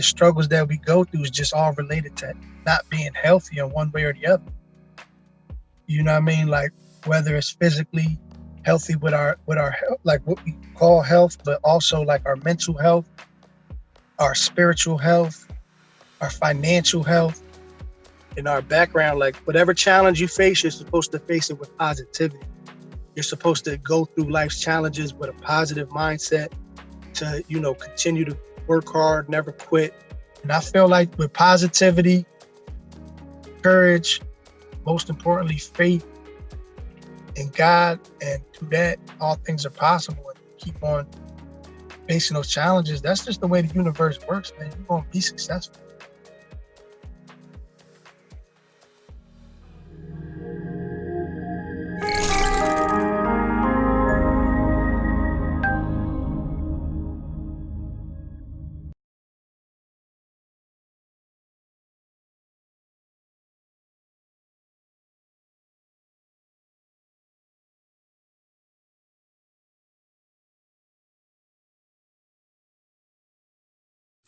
the struggles that we go through is just all related to not being healthy in one way or the other. You know what I mean? Like whether it's physically healthy with our with our like what we call health, but also like our mental health, our spiritual health, our financial health, in our background. Like whatever challenge you face, you're supposed to face it with positivity. You're supposed to go through life's challenges with a positive mindset to, you know, continue to work hard, never quit. And I feel like with positivity, courage, most importantly, faith in God, and through that, all things are possible. And keep on facing those challenges. That's just the way the universe works, man. You're gonna be successful.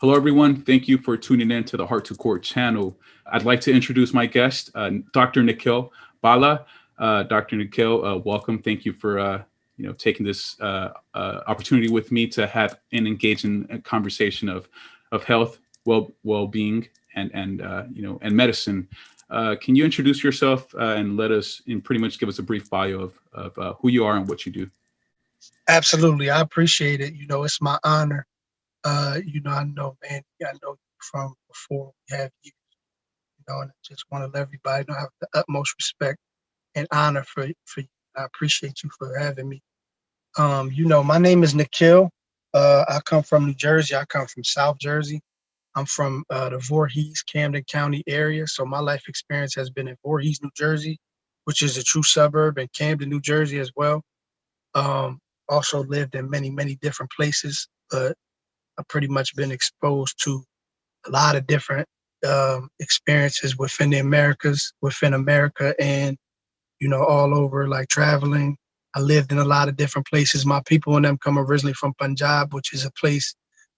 Hello, everyone. Thank you for tuning in to the Heart to Court channel. I'd like to introduce my guest, uh, Dr. Nikhil Bala. Uh, Dr. Nikhil, uh, welcome. Thank you for uh, you know taking this uh, uh, opportunity with me to have an engaging conversation of of health, well well being, and and you know and medicine. can you introduce yourself and let us and pretty much give us a brief bio of of who you are and what you do? Absolutely, I appreciate it. You know, it's my honor uh, you know, I know, man, I know you from before we have you, you know, and I just want to let everybody know I have the utmost respect and honor for for you. I appreciate you for having me. Um, you know, my name is Nikhil. Uh, I come from New Jersey. I come from South Jersey. I'm from uh, the Voorhees, Camden County area. So my life experience has been in Voorhees, New Jersey, which is a true suburb, and Camden, New Jersey as well. Um, also lived in many, many different places, but I've pretty much been exposed to a lot of different um, experiences within the Americas, within America, and you know, all over, like traveling. I lived in a lot of different places. My people and them come originally from Punjab, which is a place,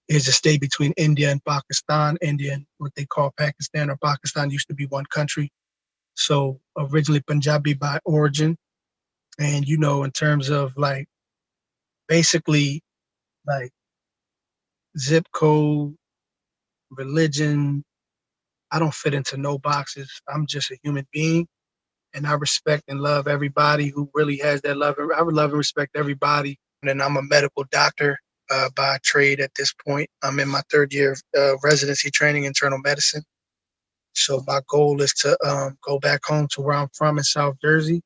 is a state between India and Pakistan. India and what they call Pakistan or Pakistan used to be one country. So originally Punjabi by origin. And you know, in terms of like basically like zip code, religion. I don't fit into no boxes. I'm just a human being. And I respect and love everybody who really has that love. I would love and respect everybody. And I'm a medical doctor uh, by trade at this point. I'm in my third year of uh, residency training internal medicine. So my goal is to um, go back home to where I'm from in South Jersey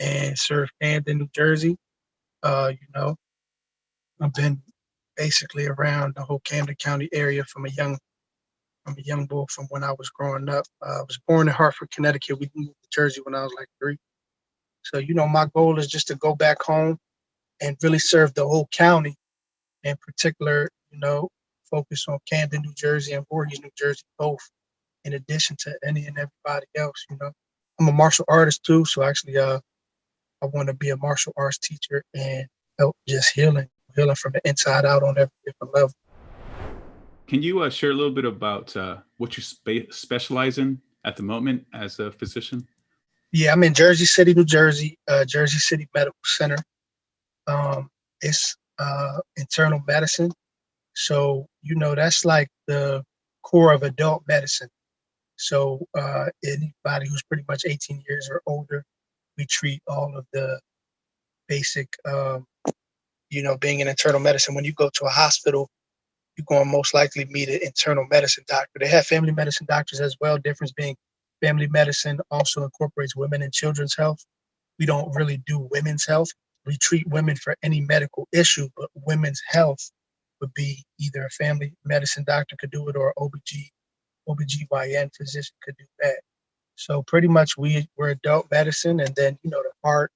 and serve Camden, New Jersey. Uh, you know, I've been basically around the whole Camden County area from a young from a young boy from when I was growing up. Uh, I was born in Hartford, Connecticut. We moved to Jersey when I was like three. So, you know, my goal is just to go back home and really serve the whole county, in particular, you know, focus on Camden, New Jersey and Voorhees, New Jersey, both, in addition to any and everybody else, you know. I'm a martial artist too, so actually uh I want to be a martial arts teacher and help just healing healing from the inside out on every different level. Can you uh, share a little bit about uh, what you spe specialize in at the moment as a physician? Yeah, I'm in Jersey City, New Jersey, uh, Jersey City Medical Center. Um, it's uh, internal medicine. So, you know, that's like the core of adult medicine. So uh, anybody who's pretty much 18 years or older, we treat all of the basic um, you know, being in internal medicine, when you go to a hospital, you're going to most likely meet an internal medicine doctor. They have family medicine doctors as well. Difference being family medicine also incorporates women and children's health. We don't really do women's health. We treat women for any medical issue, but women's health would be either a family medicine doctor could do it or OBG, OBGYN physician could do that. So pretty much we, we're adult medicine and then, you know, the heart,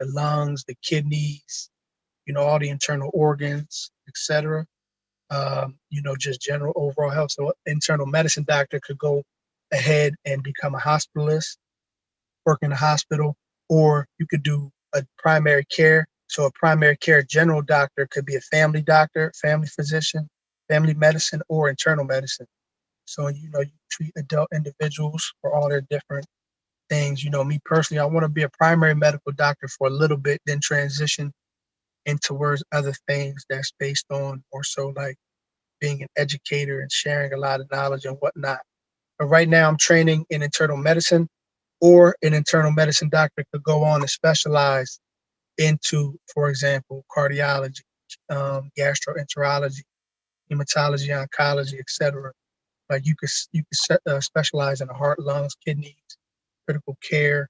the lungs, the kidneys, you know, all the internal organs, etc. Um, you know, just general overall health. So internal medicine doctor could go ahead and become a hospitalist, work in a hospital, or you could do a primary care. So a primary care general doctor could be a family doctor, family physician, family medicine, or internal medicine. So, you know, you treat adult individuals for all their different things. You know, me personally, I want to be a primary medical doctor for a little bit, then transition into towards other things that's based on more so like being an educator and sharing a lot of knowledge and whatnot. But right now, I'm training in internal medicine, or an internal medicine doctor could go on and specialize into, for example, cardiology, um, gastroenterology, hematology, oncology, etc. Like you could you could uh, specialize in the heart, lungs, kidneys, critical care.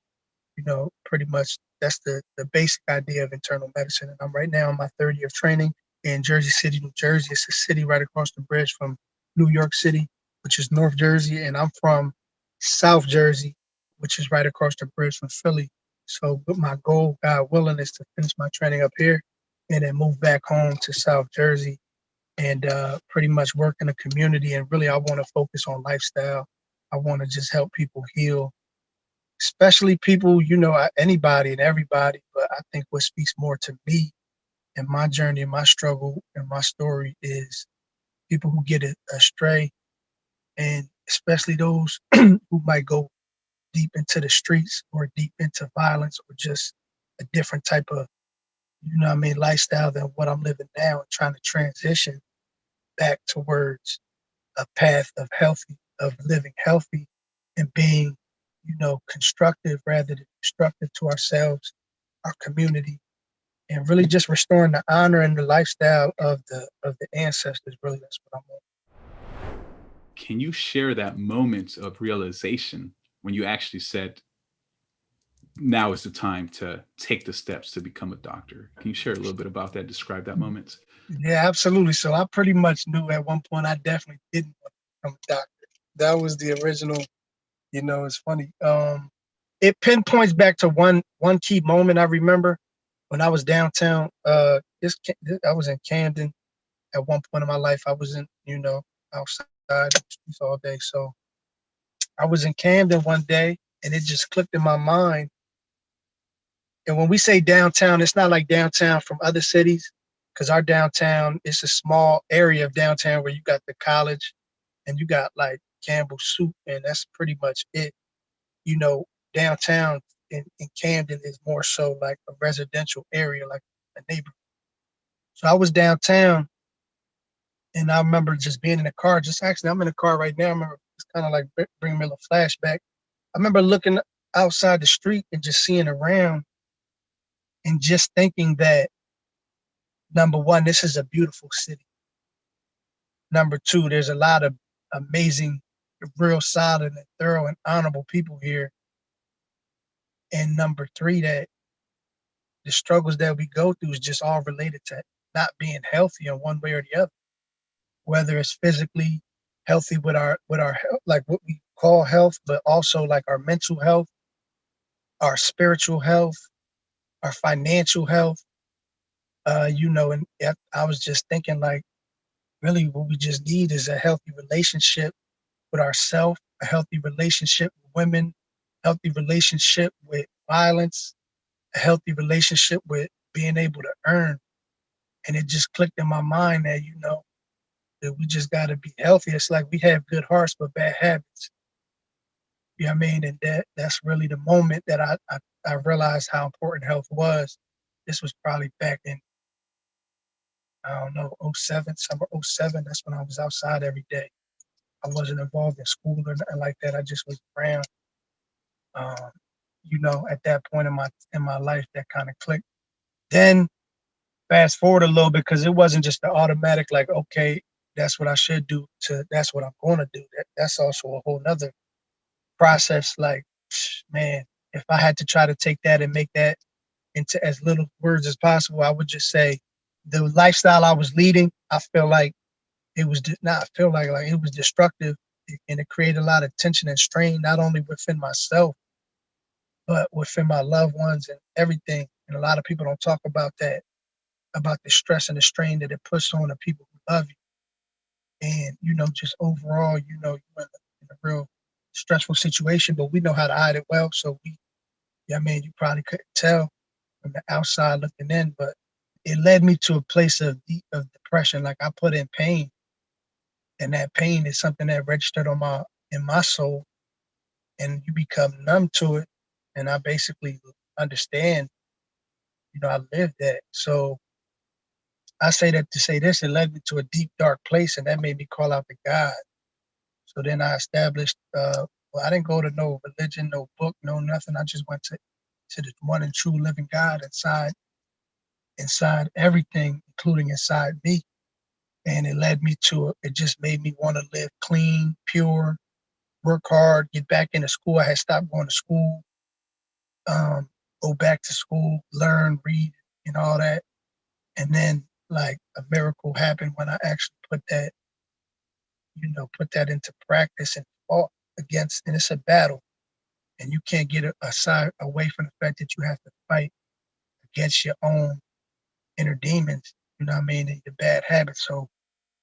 You know, pretty much that's the the basic idea of internal medicine. And I'm right now in my third year of training in Jersey City, New Jersey. It's a city right across the bridge from New York City, which is North Jersey, and I'm from South Jersey, which is right across the bridge from Philly. So, but my goal, God willing, is to finish my training up here and then move back home to South Jersey and uh, pretty much work in the community. And really, I want to focus on lifestyle. I want to just help people heal, especially people, you know, anybody and everybody. But I think what speaks more to me and my journey and my struggle and my story is people who get astray and especially those who might go deep into the streets or deep into violence or just a different type of you know I mean lifestyle than what I'm living now and trying to transition back towards a path of healthy of living healthy and being you know constructive rather than destructive to ourselves our community and really just restoring the honor and the lifestyle of the of the ancestors really that's what i'm on. Can you share that moment of realization when you actually said now is the time to take the steps to become a doctor can you share a little bit about that describe that mm-hmm. moment? Yeah absolutely. So i pretty much knew at one point i definitely didn't want to become a doctor. That was the original you know it's funny um it pinpoints back to one one key moment i remember when I was downtown, uh, this, I was in Camden at one point in my life. I was in, you know, outside all day. So I was in Camden one day and it just clicked in my mind. And when we say downtown, it's not like downtown from other cities, because our downtown is a small area of downtown where you got the college and you got like Campbell Soup, and that's pretty much it. You know, downtown in, in Camden is more so like a residential area, like a neighborhood. So I was downtown and I remember just being in the car, just actually, I'm in the car right now. I remember it's kind of like bringing me a little flashback. I remember looking outside the street and just seeing around and just thinking that number one, this is a beautiful city. Number two, there's a lot of amazing, real solid and thorough and honorable people here and number three, that the struggles that we go through is just all related to not being healthy in one way or the other. Whether it's physically healthy with our with our like what we call health, but also like our mental health, our spiritual health, our financial health. Uh, you know, and I was just thinking like, really, what we just need is a healthy relationship with ourselves, a healthy relationship with women, healthy relationship with violence, a healthy relationship with being able to earn. And it just clicked in my mind that, you know, that we just got to be healthy. It's like we have good hearts, but bad habits. You know what I mean? And that that's really the moment that I, I, I realized how important health was. This was probably back in, I don't know, 07, summer 07. That's when I was outside every day. I wasn't involved in school or nothing like that. I just was around um, you know, at that point in my in my life, that kind of clicked. Then fast forward a little bit because it wasn't just the automatic like, okay, that's what I should do. To that's what I'm going to do. That that's also a whole nother process. Like, man, if I had to try to take that and make that into as little words as possible, I would just say the lifestyle I was leading, I feel like it was not feel like like it was destructive and it created a lot of tension and strain, not only within myself, but within my loved ones and everything. And a lot of people don't talk about that, about the stress and the strain that it puts on the people who love you. And, you know, just overall, you know, you're in a, in a real stressful situation, but we know how to hide it well. So we, yeah, I mean, you probably couldn't tell from the outside looking in, but it led me to a place of deep of depression. Like I put in pain and that pain is something that registered on my in my soul, and you become numb to it. And I basically understand, you know, I lived that. So I say that to say this, it led me to a deep, dark place, and that made me call out to God. So then I established. Uh, well, I didn't go to no religion, no book, no nothing. I just went to to the one and true living God inside, inside everything, including inside me. And it led me to it. Just made me want to live clean, pure, work hard, get back into school. I had stopped going to school. Um, go back to school, learn, read, and all that. And then like a miracle happened when I actually put that, you know, put that into practice and fought against, and it's a battle. And you can't get aside away from the fact that you have to fight against your own inner demons, you know what I mean, and your bad habits. So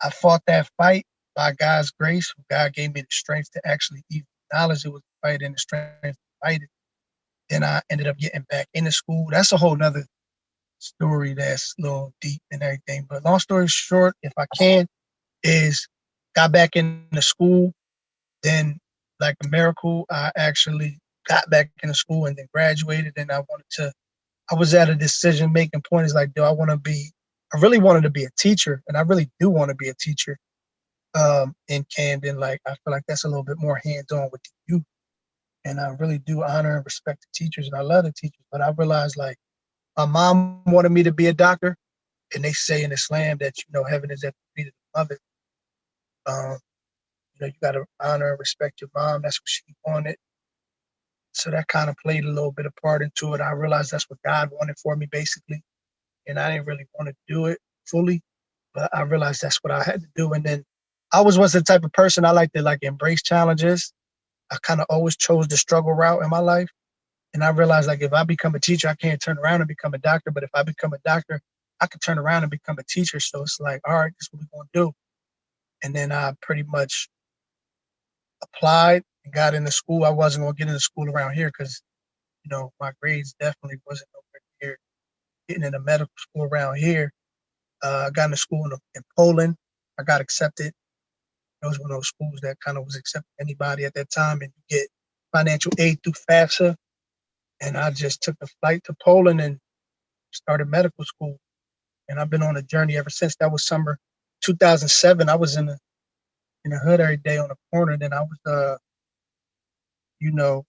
I fought that fight by God's grace. God gave me the strength to actually even acknowledge it was a fight and the strength to fight it. Then I ended up getting back into school. That's a whole nother story that's a little deep and everything. But long story short, if I can, is got back into school. Then, like a miracle, I actually got back into school and then graduated. And I wanted to, I was at a decision making point. Is like, do I want to be? I really wanted to be a teacher, and I really do want to be a teacher um, in Camden. Like, I feel like that's a little bit more hands on with the youth. And I really do honor and respect the teachers, and I love the teachers. But I realized, like, my mom wanted me to be a doctor, and they say in Islam that you know heaven is at the feet of the mother. Um, you know, you got to honor and respect your mom. That's what she wanted. So that kind of played a little bit of part into it. I realized that's what God wanted for me, basically, and I didn't really want to do it fully, but I realized that's what I had to do. And then I was was the type of person I like to like embrace challenges. I kind of always chose the struggle route in my life. And I realized like if I become a teacher, I can't turn around and become a doctor. But if I become a doctor, I can turn around and become a teacher. So it's like, all right, this is what we're gonna do. And then I pretty much applied and got into school. I wasn't gonna get into school around here because, you know, my grades definitely wasn't here. Getting into medical school around here, uh, I got into school in, in Poland. I got accepted. It was one of those schools that kind of was accepting anybody at that time, and you get financial aid through FAFSA and I just took a flight to Poland and started medical school. And I've been on a journey ever since. That was summer 2007. I was in the in the hood every day on the corner. Then I was, uh, you know,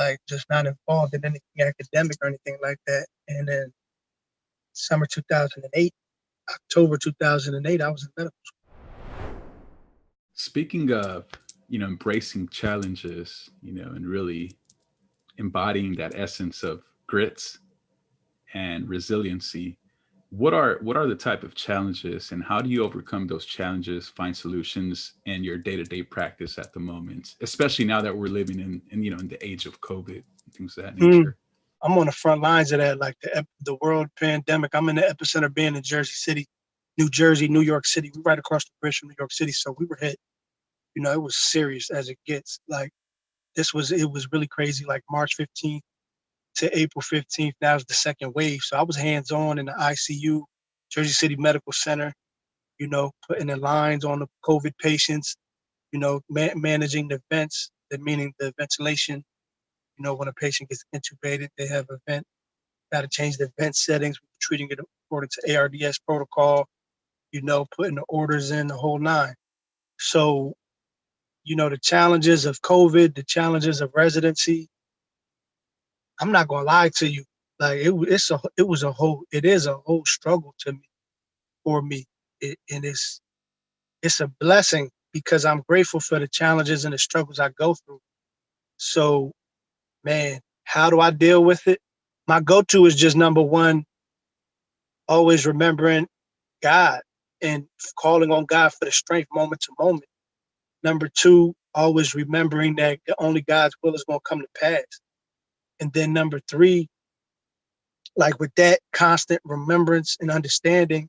like just not involved in anything academic or anything like that. And then summer 2008, October 2008, I was in medical school. Speaking of, you know, embracing challenges, you know, and really embodying that essence of grits and resiliency what are what are the type of challenges and how do you overcome those challenges find solutions in your day-to-day practice at the moment especially now that we're living in, in you know in the age of covid things of that Hmm. nature I'm on the front lines of that, like the the world pandemic. I'm in the epicenter, being in Jersey City, New Jersey, New York City. We right across the bridge from New York City, so we were hit. You know, it was serious as it gets. Like this was, it was really crazy. Like March 15th to April 15th. That was the second wave. So I was hands on in the ICU, Jersey City Medical Center. You know, putting the lines on the COVID patients. You know, ma- managing the vents, meaning the ventilation you know, when a patient gets intubated, they have a vent, got to change the vent settings, treating it according to ARDS protocol, you know, putting the orders in the whole nine. So, you know, the challenges of COVID, the challenges of residency, I'm not gonna lie to you. Like it, it's a, it was a whole, it is a whole struggle to me, for me, it, and it's, it's a blessing because I'm grateful for the challenges and the struggles I go through. So man, how do I deal with it? My go-to is just number one, always remembering God and calling on God for the strength moment to moment. Number two, always remembering that only God's will is going to come to pass. And then number three, like with that constant remembrance and understanding,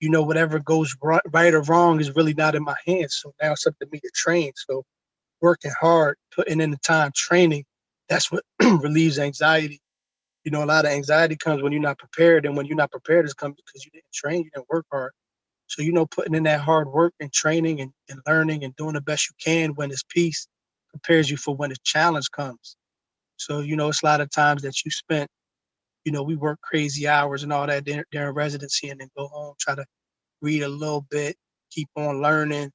you know, whatever goes right, or wrong is really not in my hands. So now it's up to me to train. So working hard, putting in the time, training, that's what relieves anxiety. You know, a lot of anxiety comes when you're not prepared, and when you're not prepared, it's comes because you didn't train, you didn't work hard. So, you know, putting in that hard work and training and, and learning and doing the best you can when it's peace prepares you for when the challenge comes. So, you know, it's a lot of times that you spent, you know, we work crazy hours and all that during, residency and then go home, try to read a little bit, keep on learning.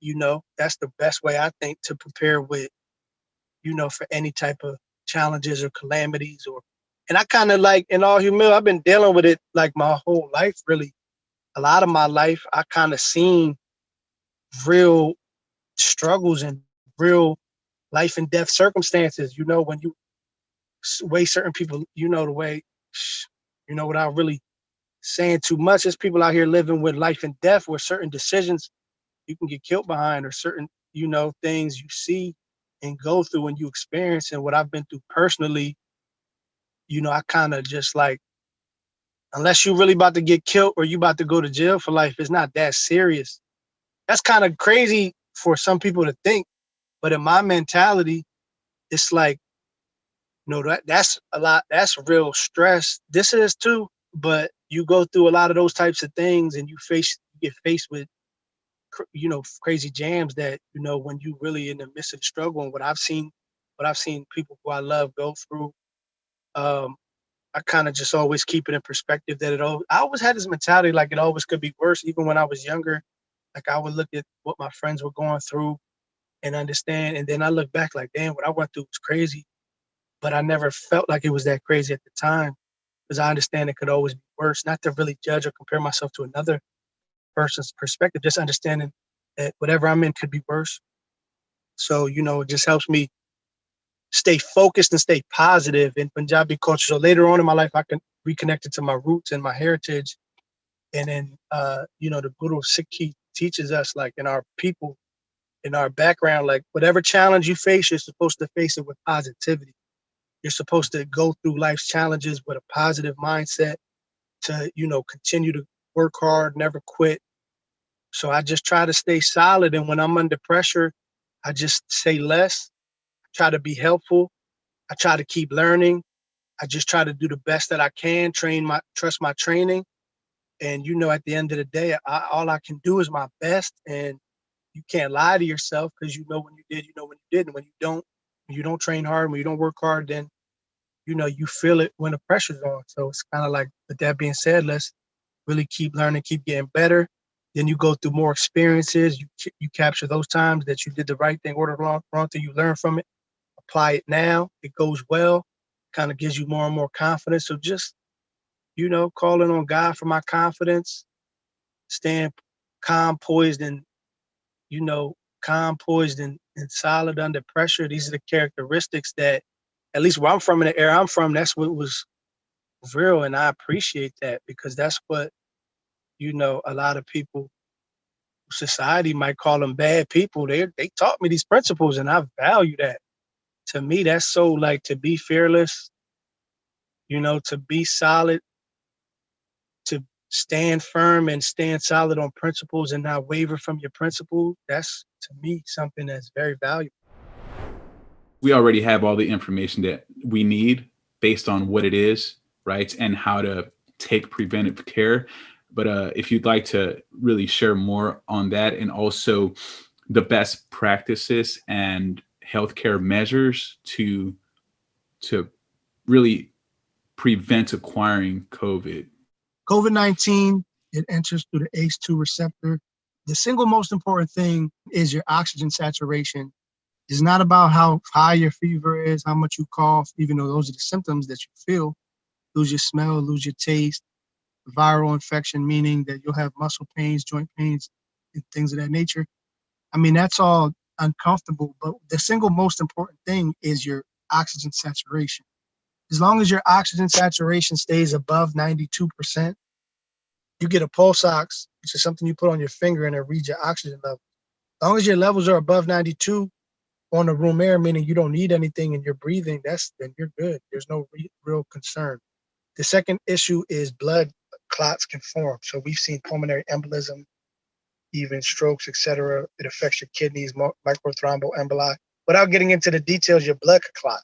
You know, that's the best way I think to prepare with, you know, for any type of challenges or calamities or and I kind of like in all humility, I've been dealing with it like my whole life, really. A lot of my life, I kind of seen real struggles and real life and death circumstances. You know, when you way certain people, you know, the way, you know, without really saying too much, there's people out here living with life and death where certain decisions you can get killed behind or certain, you know, things you see and go through and you experience. And what I've been through personally you know, I kind of just like, unless you're really about to get killed or you about to go to jail for life, it's not that serious. That's kind of crazy for some people to think, but in my mentality, it's like, no, that that's a lot, that's real stress. This is too, but you go through a lot of those types of things and you face, get faced with, you know, crazy jams that, you know, when you really in the midst of struggle and what I've seen, what I've seen people who I love go through um, I kind of just always keep it in perspective that it all, I always had this mentality like it always could be worse. Even when I was younger, like I would look at what my friends were going through and understand. And then I look back like, damn, what I went through was crazy. But I never felt like it was that crazy at the time because I understand it could always be worse. Not to really judge or compare myself to another person's perspective, just understanding that whatever I'm in could be worse. So, you know, it just helps me stay focused and stay positive in Punjabi culture. So later on in my life, I can reconnect it to my roots and my heritage. And then, uh, you know, the Guru Sikhi teaches us like in our people, in our background, like whatever challenge you face, you're supposed to face it with positivity. You're supposed to go through life's challenges with a positive mindset to, you know, continue to work hard, never quit. So I just try to stay solid. And when I'm under pressure, I just say less try to be helpful. I try to keep learning. I just try to do the best that I can, train my, trust my training. And you know, at the end of the day, I, all I can do is my best. And you can't lie to yourself because you know when you did, you know when you didn't. When you don't, when you don't train hard, when you don't work hard, then you know you feel it when the pressure's on. So it's kind of like, with that being said, let's really keep learning, keep getting better. Then you go through more experiences. You you capture those times that you did the right thing, ordered wrong, wrong thing. You learn from it, apply it now, it goes well, kind of gives you more and more confidence. So just, you know, calling on God for my confidence, staying calm, poised, and, you know, calm, poised, and, and solid under pressure. These are the characteristics that, at least where I'm from in the area I'm from, that's what was real. And I appreciate that because that's what, you know, a lot of people society might call them bad people. They they taught me these principles and I value that to me, that's so like to be fearless, you know, to be solid, stand firm and stand solid on principles and not waver from your principles. That's to me something that's very valuable. We already have all the information that we need based on what it is, right? And how to take preventive care. But uh, if you'd like to really share more on that and also the best practices and healthcare measures to to really prevent acquiring COVID? COVID-19, it enters through the ACE2 receptor. The single most important thing is your oxygen saturation. It's not about how high your fever is, how much you cough, even though those are the symptoms that you feel. Lose your smell, lose your taste. Viral infection, meaning that you'll have muscle pains, joint pains, and things of that nature. I mean, that's all uncomfortable. But the single most important thing is your oxygen saturation. As long as your oxygen saturation stays above 92%, you get a pulse ox, which is something you put on your finger and it reads your oxygen level. As long as your levels are above 92 on the room air, meaning you don't need anything and you're breathing, that's then you're good. There's no re real concern. The second issue is blood clots can form. So we've seen pulmonary embolism, even strokes, etc. It affects your kidneys, microthromboemboli. Without getting into the details, your blood could clot.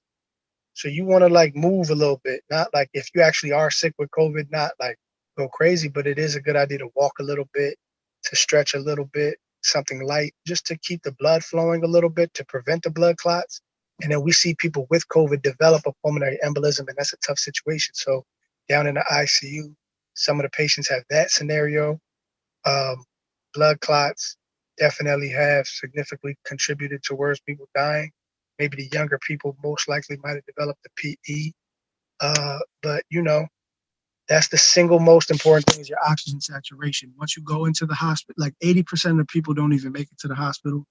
So you want to like move a little bit, not like if you actually are sick with COVID, not like go crazy, but it is a good idea to walk a little bit, to stretch a little bit, something light, just to keep the blood flowing a little bit to prevent the blood clots. And then we see people with COVID develop a pulmonary embolism, and that's a tough situation. So down in the ICU, some of the patients have that scenario. Um, blood clots definitely have significantly contributed towards people dying. Maybe the younger people most likely might have developed the PE. Uh, but you know, that's the single most important thing is your oxygen saturation. Once you go into the hospital, like 80% of people don't even make it to the hospital.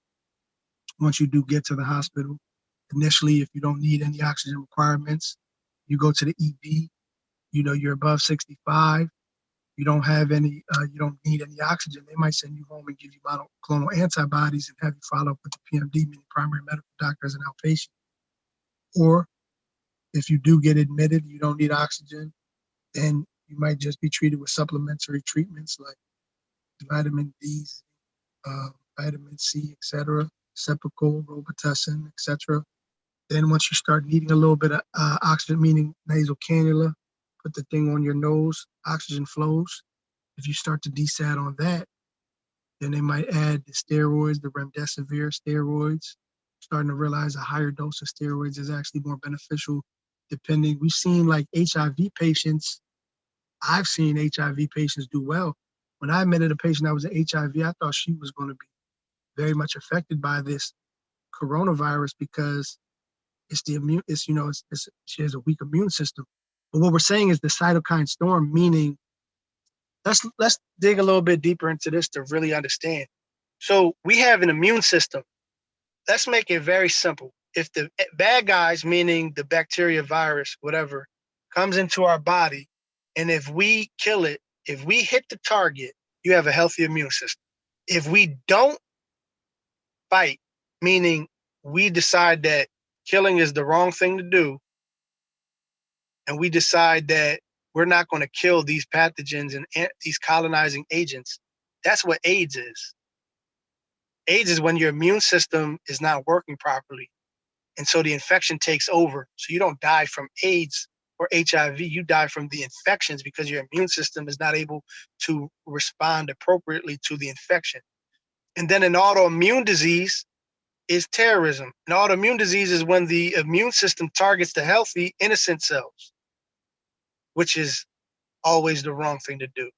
Once you do get to the hospital, initially, if you don't need any oxygen requirements, you go to the ED, you know, you're above 65, you don't have any, uh, you don't need any oxygen, they might send you home and give you monoclonal antibodies and have you follow up with the PMD, meaning primary medical doctor as an outpatient. Or if you do get admitted, you don't need oxygen, then you might just be treated with supplementary treatments like vitamin D, uh, vitamin C, etc., Cepacol, Robitussin, etc. Then once you start needing a little bit of uh, oxygen, meaning nasal cannula, put the thing on your nose, oxygen flows. If you start to desat on that, then they might add the steroids, the remdesivir steroids. Starting to realize a higher dose of steroids is actually more beneficial depending. We've seen like HIV patients, I've seen HIV patients do well. When I admitted a patient that was an HIV, I thought she was going to be very much affected by this coronavirus because it's the immune, it's, you know, it's, it's, she has a weak immune system. But what we're saying is the cytokine storm, meaning let's let's dig a little bit deeper into this to really understand. So we have an immune system. Let's make it very simple. If the bad guys, meaning the bacteria, virus, whatever, comes into our body, and if we kill it, if we hit the target, you have a healthy immune system. If we don't fight, meaning we decide that killing is the wrong thing to do, and we decide that we're not going to kill these pathogens and these colonizing agents, that's what AIDS is. AIDS is when your immune system is not working properly. And so the infection takes over. So you don't die from AIDS or HIV, you die from the infections because your immune system is not able to respond appropriately to the infection. And then an autoimmune disease is terrorism. An autoimmune disease is when the immune system targets the healthy, innocent cells, which is always the wrong thing to do.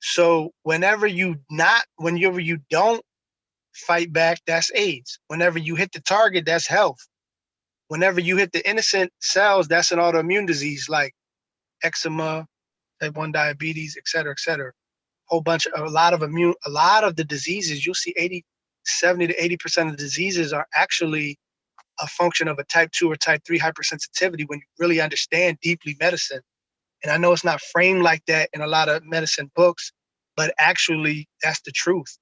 So whenever you not, whenever you don't fight back, that's AIDS. Whenever you hit the target, that's health. Whenever you hit the innocent cells, that's an autoimmune disease like eczema, type 1 diabetes, et cetera, et cetera. Whole bunch of a lot of immune, a lot of the diseases, you'll see 80, 70 to 80% of the diseases are actually a function of a type 2 or type 3 hypersensitivity when you really understand deeply medicine. And I know it's not framed like that in a lot of medicine books, but actually that's the truth.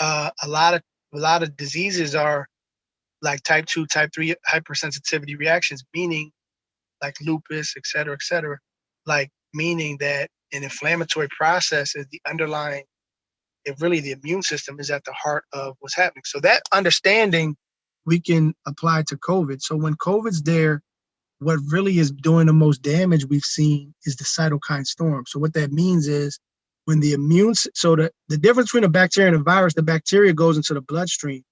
Uh, a lot of a lot of diseases are like type 2, type 3 hypersensitivity reactions, meaning like lupus, et cetera, et cetera, like meaning that an inflammatory process is the underlying, if really the immune system is at the heart of what's happening. So that understanding we can apply to COVID. So when COVID's there, what really is doing the most damage we've seen is the cytokine storm. So what that means is when the immune, so the, the difference between a bacteria and a virus, the bacteria goes into the bloodstream.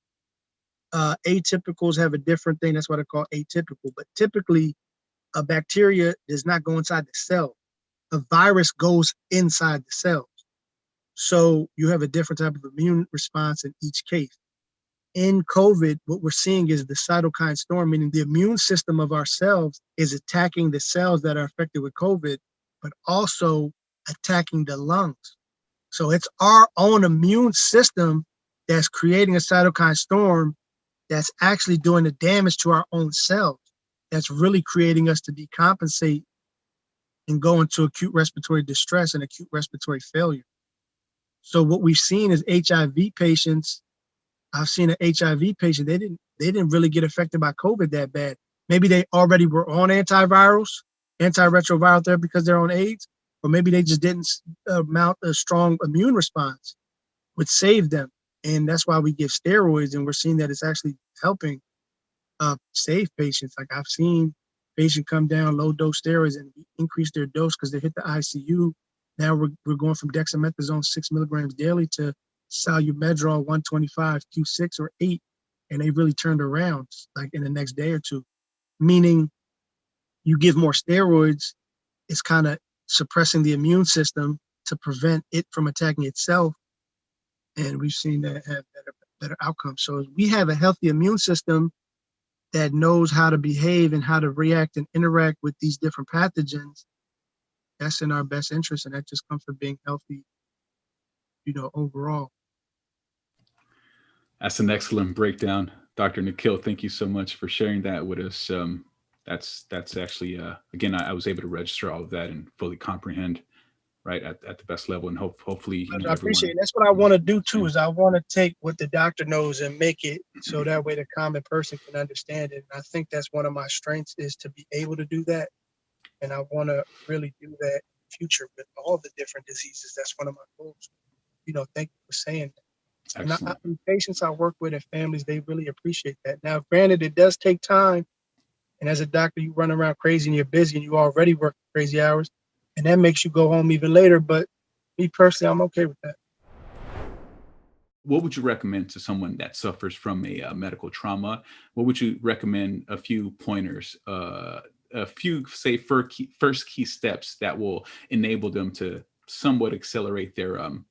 Uh, atypicals have a different thing. That's what I call atypical. But typically, a bacteria does not go inside the cell. A virus goes inside the cells. So you have a different type of immune response in each case. In COVID, what we're seeing is the cytokine storm, meaning the immune system of ourselves is attacking the cells that are affected with COVID, but also attacking the lungs. So it's our own immune system that's creating a cytokine storm that's actually doing the damage to our own cells. That's really creating us to decompensate and go into acute respiratory distress and acute respiratory failure. So what we've seen is HIV patients. I've seen an HIV patient. They didn't they didn't really get affected by COVID that bad. Maybe they already were on antivirals, antiretroviral therapy because they're on AIDS, or maybe they just didn't uh, mount a strong immune response, which saved them. And that's why we give steroids, and we're seeing that it's actually helping uh, save patients. Like I've seen patient come down low dose steroids and increase their dose because they hit the ICU Now we're, we're going from dexamethasone six milligrams daily to Solu-Medrol 125 Q6 or eight, and they really turned around like in the next day or two. Meaning, you give more steroids, it's kind of suppressing the immune system to prevent it from attacking itself, and we've seen that have better better outcomes. So we have a healthy immune system that knows how to behave and how to react and interact with these different pathogens. That's in our best interest, and that just comes from being healthy, you know, overall. That's an excellent breakdown, Dr. Nikhil. Thank you so much for sharing that with us. Um, that's that's actually uh, again, I, I, was able to register all of that and fully comprehend right at, at the best level, and hope hopefully. You know, I appreciate it. That's what I want to do too. Is I want to take what the doctor knows and make it so that way the common person can understand it. And I think that's one of my strengths is to be able to do that, and I want to really do that in the future with all the different diseases. That's one of my goals. You know, thank you for saying that. And I, patients I work with and families, they really appreciate that. Now, granted, it does take time. And as a doctor, you run around crazy and you're busy and you already work crazy hours. And that makes you go home even later. But me personally, I'm okay with that. What would you recommend to someone that suffers from a uh, medical trauma? What would you recommend a few pointers, uh, a few, say, first key, first key steps that will enable them to somewhat accelerate their um,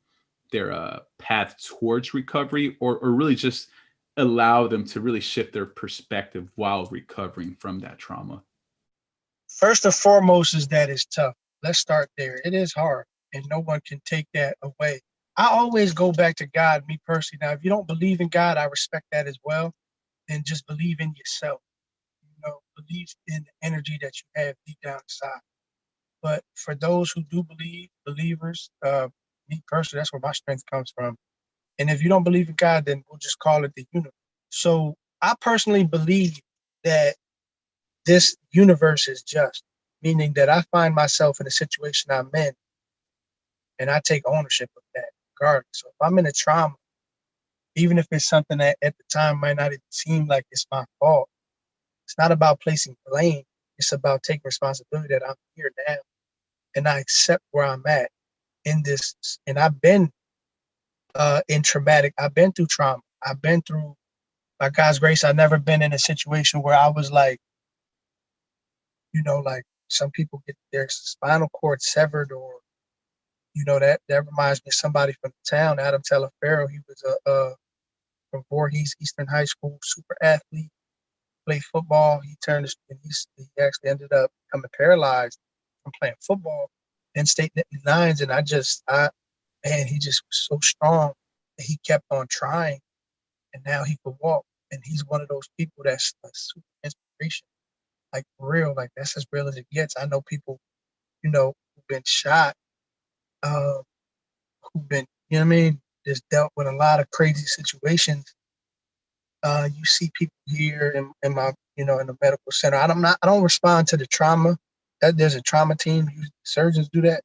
their uh, path towards recovery or, or really just allow them to really shift their perspective while recovering from that trauma? First and foremost is that it's tough. Let's start there. It is hard and no one can take that away. I always go back to God, me personally. Now, if you don't believe in God, I respect that as well. Then just believe in yourself. You know, believe in the energy that you have deep down inside. But for those who do believe, believers, uh, me personally, that's where my strength comes from. And if you don't believe in God, then we'll just call it the universe. So I personally believe that this universe is just, meaning that I find myself in a situation I'm in and I take ownership of that regardless. So if I'm in a trauma, even if it's something that at the time might not seem like it's my fault, it's not about placing blame. It's about taking responsibility that I'm here now and I accept where I'm at in this, and I've been uh, in traumatic, I've been through trauma. I've been through, by God's grace, I've never been in a situation where I was like, you know, like some people get their spinal cord severed or, you know, that, that reminds me of somebody from the town, Adam Taliaferro. He was a, a from Voorhees Eastern High School, super athlete, played football. He turned, and he's, he actually ended up becoming paralyzed from playing football in state nines, and I just, I, man, he just was so strong he kept on trying, and now he could walk. And he's one of those people that's a super inspiration, like real, like that's as real as it gets. I know people, you know, who've been shot, uh, who've been, you know I mean, just dealt with a lot of crazy situations. Uh, you see people here in, in my, you know, in the medical center. I don't not, I don't respond to the trauma that there's a trauma team, surgeons do that.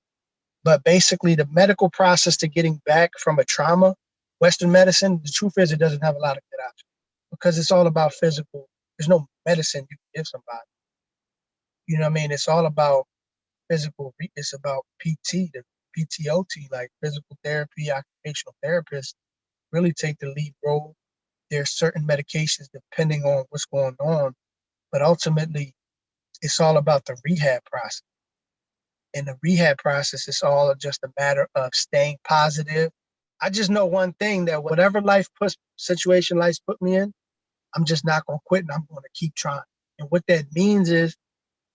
But basically, the medical process to getting back from a trauma, Western medicine, the truth is it doesn't have a lot of good options because it's all about physical. There's no medicine you can give somebody. You know what I mean? It's all about physical. It's about PT, the PTOT, like physical therapy, occupational therapists, really take the lead role. There's certain medications depending on what's going on, but ultimately it's all about the rehab process. In the rehab process, it's all just a matter of staying positive. I just know one thing that whatever life puts situation life put me in, I'm just not gonna quit and I'm gonna keep trying. And what that means is,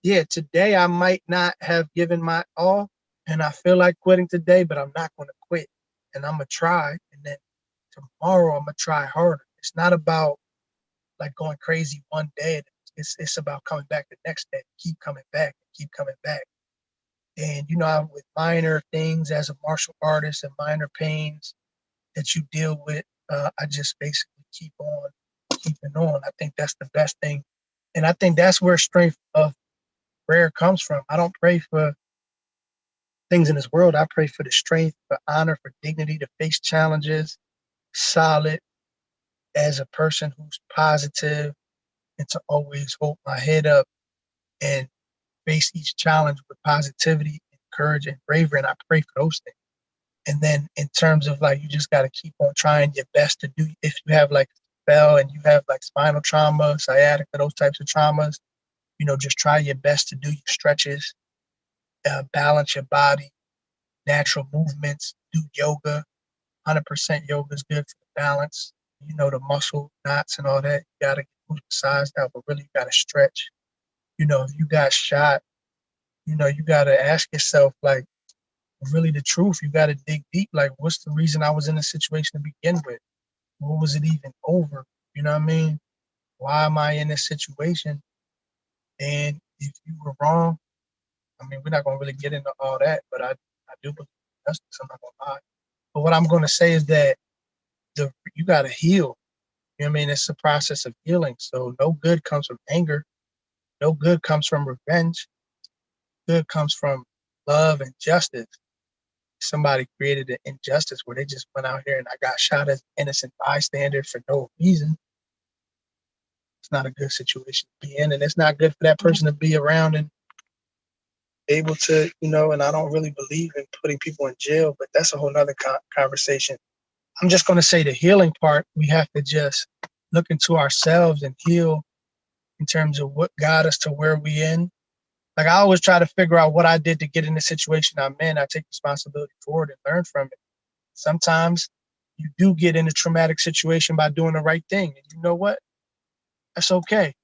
yeah, today I might not have given my all and I feel like quitting today, but I'm not gonna quit. And I'm gonna try. And then tomorrow I'm gonna try harder. It's not about like going crazy one day it's it's about coming back the next day, keep coming back, keep coming back. And you know, with minor things as a martial artist and minor pains that you deal with, uh, I just basically keep on keeping on. I think that's the best thing, and I think that's where strength of prayer comes from. I don't pray for things in this world. I pray for the strength, for honor, for dignity to face challenges, solid as a person who's positive, and to always hold my head up and face each challenge with positivity and courage and bravery, and I pray for those things. And then in terms of like, you just got to keep on trying your best to do. If you have like spell and you have like spinal trauma, sciatica, those types of traumas, you know, just try your best to do your stretches, uh, balance your body, natural movements, do yoga. 100% yoga is good for the balance. You know, the muscle knots and all that. You got to size out, but really you got to stretch. You know, if you got shot, you know, you got to ask yourself, like, really the truth. You got to dig deep. Like, what's the reason I was in this situation to begin with? What was it even over? You know what I mean? Why am I in this situation? And if you were wrong, I mean, we're not to really get into all that, but I, I do believe justice. I'm not to lie. But what I'm going to say is that the you got to heal. You know what I mean? It's a process of healing. So no good comes from anger. No good comes from revenge. Good comes from love and justice. Somebody created an injustice where they just went out here and I got shot as innocent bystander for no reason. It's not a good situation to be in, and it's not good for that person to be around and able to, you know, and I don't really believe in putting people in jail, but that's a whole nother co conversation. I'm just going to say the healing part, we have to just look into ourselves and heal in terms of what got us to where we in. Like I always try to figure out what I did to get in the situation I'm in. I take responsibility for it and learn from it. Sometimes you do get in a traumatic situation by doing the right thing. And you know what? That's okay.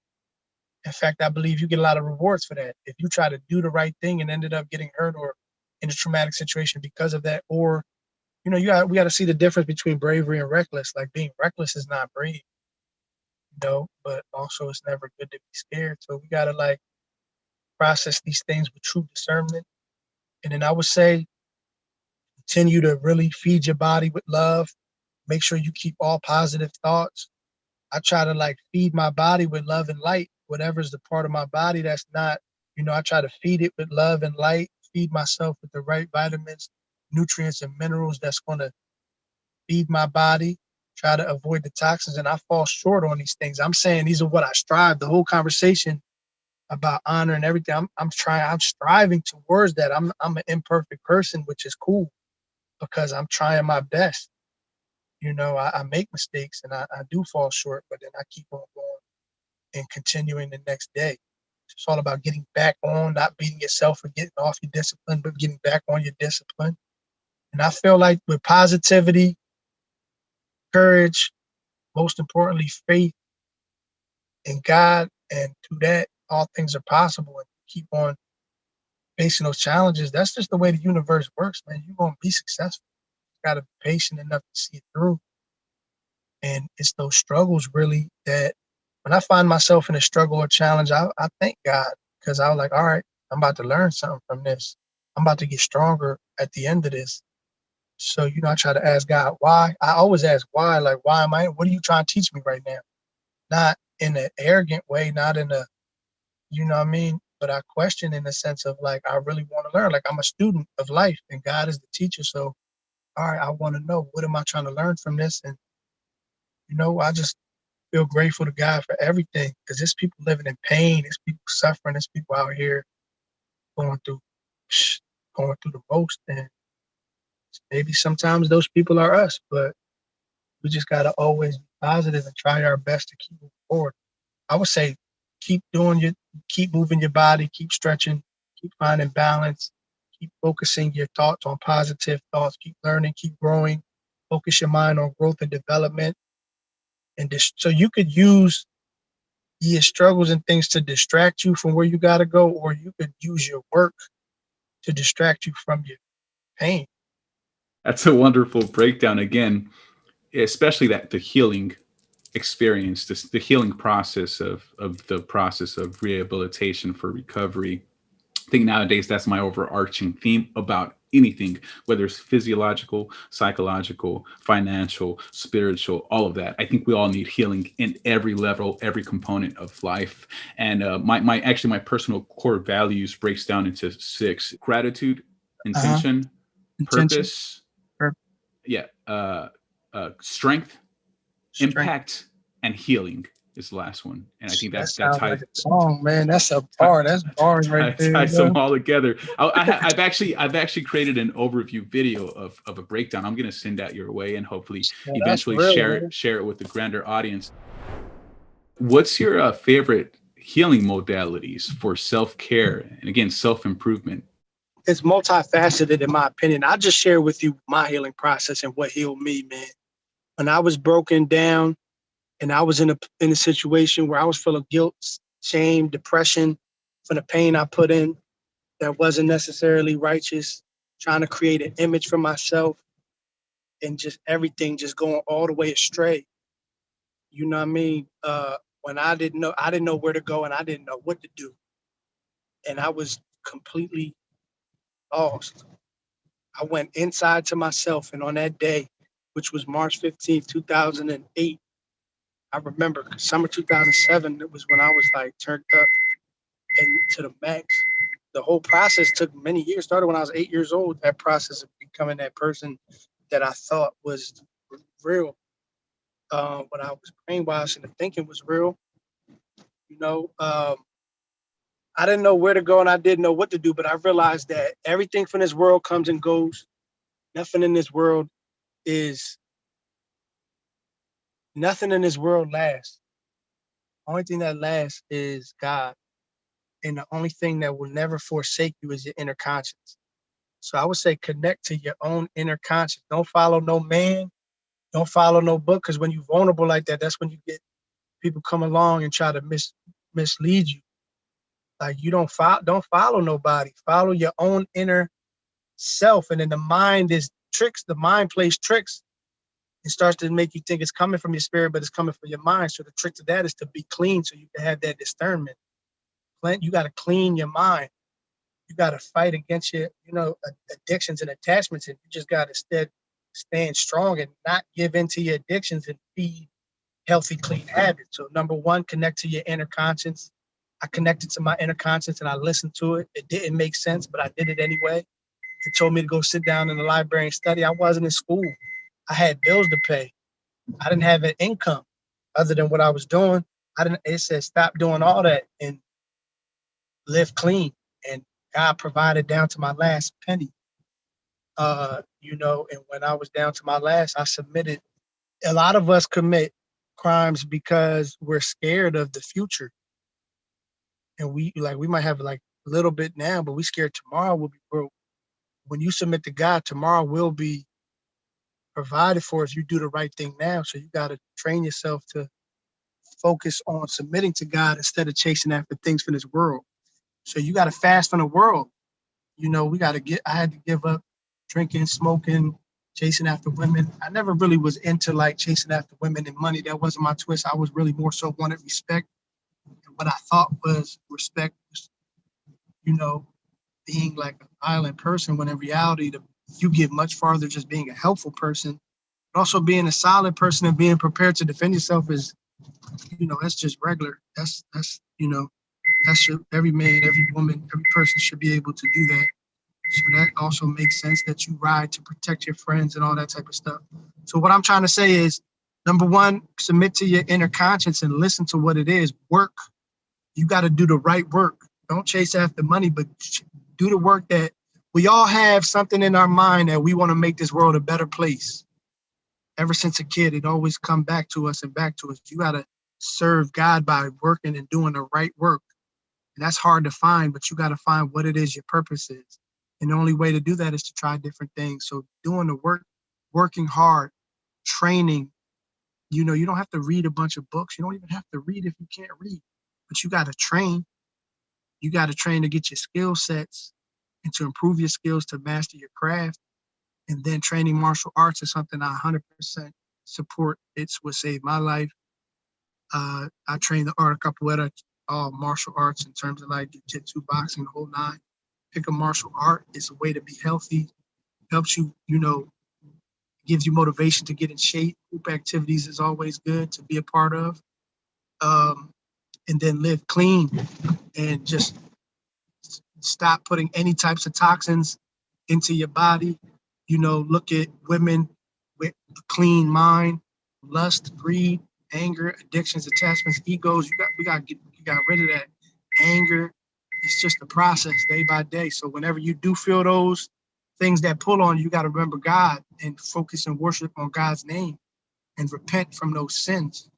In fact, I believe you get a lot of rewards for that. If you try to do the right thing and ended up getting hurt or in a traumatic situation because of that, or you know, you got we got to see the difference between bravery and reckless. Like being reckless is not brave, you know, but also it's never good to be scared. So we got to like process these things with true discernment. And then I would say, continue to really feed your body with love. Make sure you keep all positive thoughts. I try to like feed my body with love and light whatever's the part of my body that's not, you know, I try to feed it with love and light, feed myself with the right vitamins, nutrients, and minerals that's going to feed my body, try to avoid the toxins. And I fall short on these things. I'm saying these are what I strive. The whole conversation about honor and everything, I'm, I'm trying, I'm striving towards that. I'm, I'm an imperfect person, which is cool because I'm trying my best. You know, I, I make mistakes and I, I do fall short, but then I keep on going and continuing the next day. It's all about getting back on, not beating yourself for getting off your discipline, but getting back on your discipline. And I feel like with positivity, courage, most importantly, faith in God, and through that, all things are possible. And keep on facing those challenges. That's just the way the universe works, man. You're gonna be successful. You gotta be patient enough to see it through. And it's those struggles really that when I find myself in a struggle or challenge, I, I thank God because I was like, all right, I'm about to learn something from this. I'm about to get stronger at the end of this. So, you know, I try to ask God why. I always ask why, like, why am I, what are you trying to teach me right now? Not in an arrogant way, not in a, you know what I mean? But I question in the sense of like, I really want to learn. Like, I'm a student of life and God is the teacher. So, all right, I want to know what am I trying to learn from this? And, you know, I just feel grateful to God for everything because there's people living in pain, there's people suffering, there's people out here going through going through the most. And maybe sometimes those people are us, but we just gotta always be positive and try our best to keep moving forward. I would say keep doing your keep moving your body, keep stretching, keep finding balance, keep focusing your thoughts on positive thoughts, keep learning, keep growing, focus your mind on growth and development and dis- so you could use your struggles and things to distract you from where you got to go or you could use your work to distract you from your pain that's a wonderful breakdown again especially that the healing experience this the healing process of of the process of rehabilitation for recovery i think nowadays that's my overarching theme about anything, whether it's physiological, psychological, financial, spiritual, all of that. I think we all need healing in every level, every component of life. And uh, my, my actually my personal core values breaks down into six: gratitude, uh-huh. intention, uh-huh. purpose, intention. Yeah, uh, uh, strength, strength, impact, and healing. is the last one. And I think that that's that ties like song, man. That's a bar. That's bars right there. ties them all together. I, I i've actually I've actually created an overview video of, of a breakdown. I'm gonna send that your way and hopefully Yeah, eventually real, share man. it share it with the grander audience. What's your uh, favorite healing modalities for self care and again self improvement? It's multifaceted, in my opinion. I just share with you my healing process and what healed me, man. When I was broken down, and I was in a in a situation where I was full of guilt, shame, depression from the pain I put in that wasn't necessarily righteous, trying to create an image for myself, and just everything just going all the way astray. You know what I mean? Uh, when I didn't know, I didn't know where to go, and I didn't know what to do, and I was completely lost. I went inside to myself, and on that day, which was March 15th, 2008, I remember summer 2007, it was when I was like turned up and to the max. The whole process took many years. Started when I was eight years old. That process of becoming that person that I thought was real. Uh, when I was brainwashed and the thinking was real. You know, um, I didn't know where to go and I didn't know what to do, but I realized that everything from this world comes and goes. Nothing in this world is nothing in this world lasts. Only thing that lasts is God. And the only thing that will never forsake you is your inner conscience. So I would say connect to your own inner conscience. Don't follow no man. Don't follow no book. Because when you're vulnerable like that, that's when you get people come along and try to mis- mislead you. Like you don't follow, don't follow nobody. Follow your own inner self. And then the mind is tricks. The mind plays tricks it starts to make you think it's coming from your spirit, but it's coming from your mind. So the trick to that is to be clean so you can have that discernment. Clean- You got to clean your mind. You got to fight against your, you know, addictions and attachments, and you just got to instead stand strong and not give in to your addictions and feed healthy, clean habits. So number one, connect to your inner conscience. I connected to my inner conscience and I listened to it. It didn't make sense, but I did it anyway. It told me to go sit down in the library and study. I wasn't in school. I had bills to pay. I didn't have an income other than what I was doing. I didn't. It said stop doing all that and live clean. And God provided down to my last penny. Uh, you know, and when I was down to my last, I submitted. A lot of us commit crimes because we're scared of the future, and we like we might have like a little bit now, but we scared tomorrow will be broke. When you submit to God, tomorrow will be provided for if you do the right thing now. So you got to train yourself to focus on submitting to God instead of chasing after things from this world. So you got to fast from the world. You know, we got to get, I had to give up drinking, smoking, chasing after women. I never really was into like chasing after women and money. That wasn't my twist. I was really more so wanted respect. What I thought was respect you know, being like an violent person when in reality, the, you get much farther just being a helpful person, but also being a solid person and being prepared to defend yourself is, you know, that's just regular. That's that's you know, that should every man, every woman, every person should be able to do that. So that also makes sense that you ride to protect your friends and all that type of stuff. So what I'm trying to say is, number one, submit to your inner conscience and listen to what it is. Work. You got to do the right work. Don't chase after money, but do the work that we all have something in our mind that we want to make this world a better place. Ever since a kid, it always come back to us and back to us. You got to serve God by working and doing the right work. And that's hard to find, but you got to find what it is your purpose is. And the only way to do that is to try different things. So doing the work, working hard, training, you know, you don't have to read a bunch of books. You don't even have to read if you can't read, but you got to train. You got to train to get your skill sets and to improve your skills to master your craft. And then training martial arts is something I 100% support. It's what saved my life. Uh, I trained the art of capoeira, all martial arts in terms of like jiu-jitsu, boxing, the whole nine. Pick a martial art. It's a way to be healthy. Helps you, you know, gives you motivation to get in shape. Group activities is always good to be a part of. Um, and then live clean and just stop putting any types of toxins into your body. You know, look at women with a clean mind, lust, greed, anger, addictions, attachments, egos. You got we got get you got rid of that anger. It's just a process day by day. So whenever you do feel those things that pull on you, you got to remember God and focus and worship on God's name and repent from those sins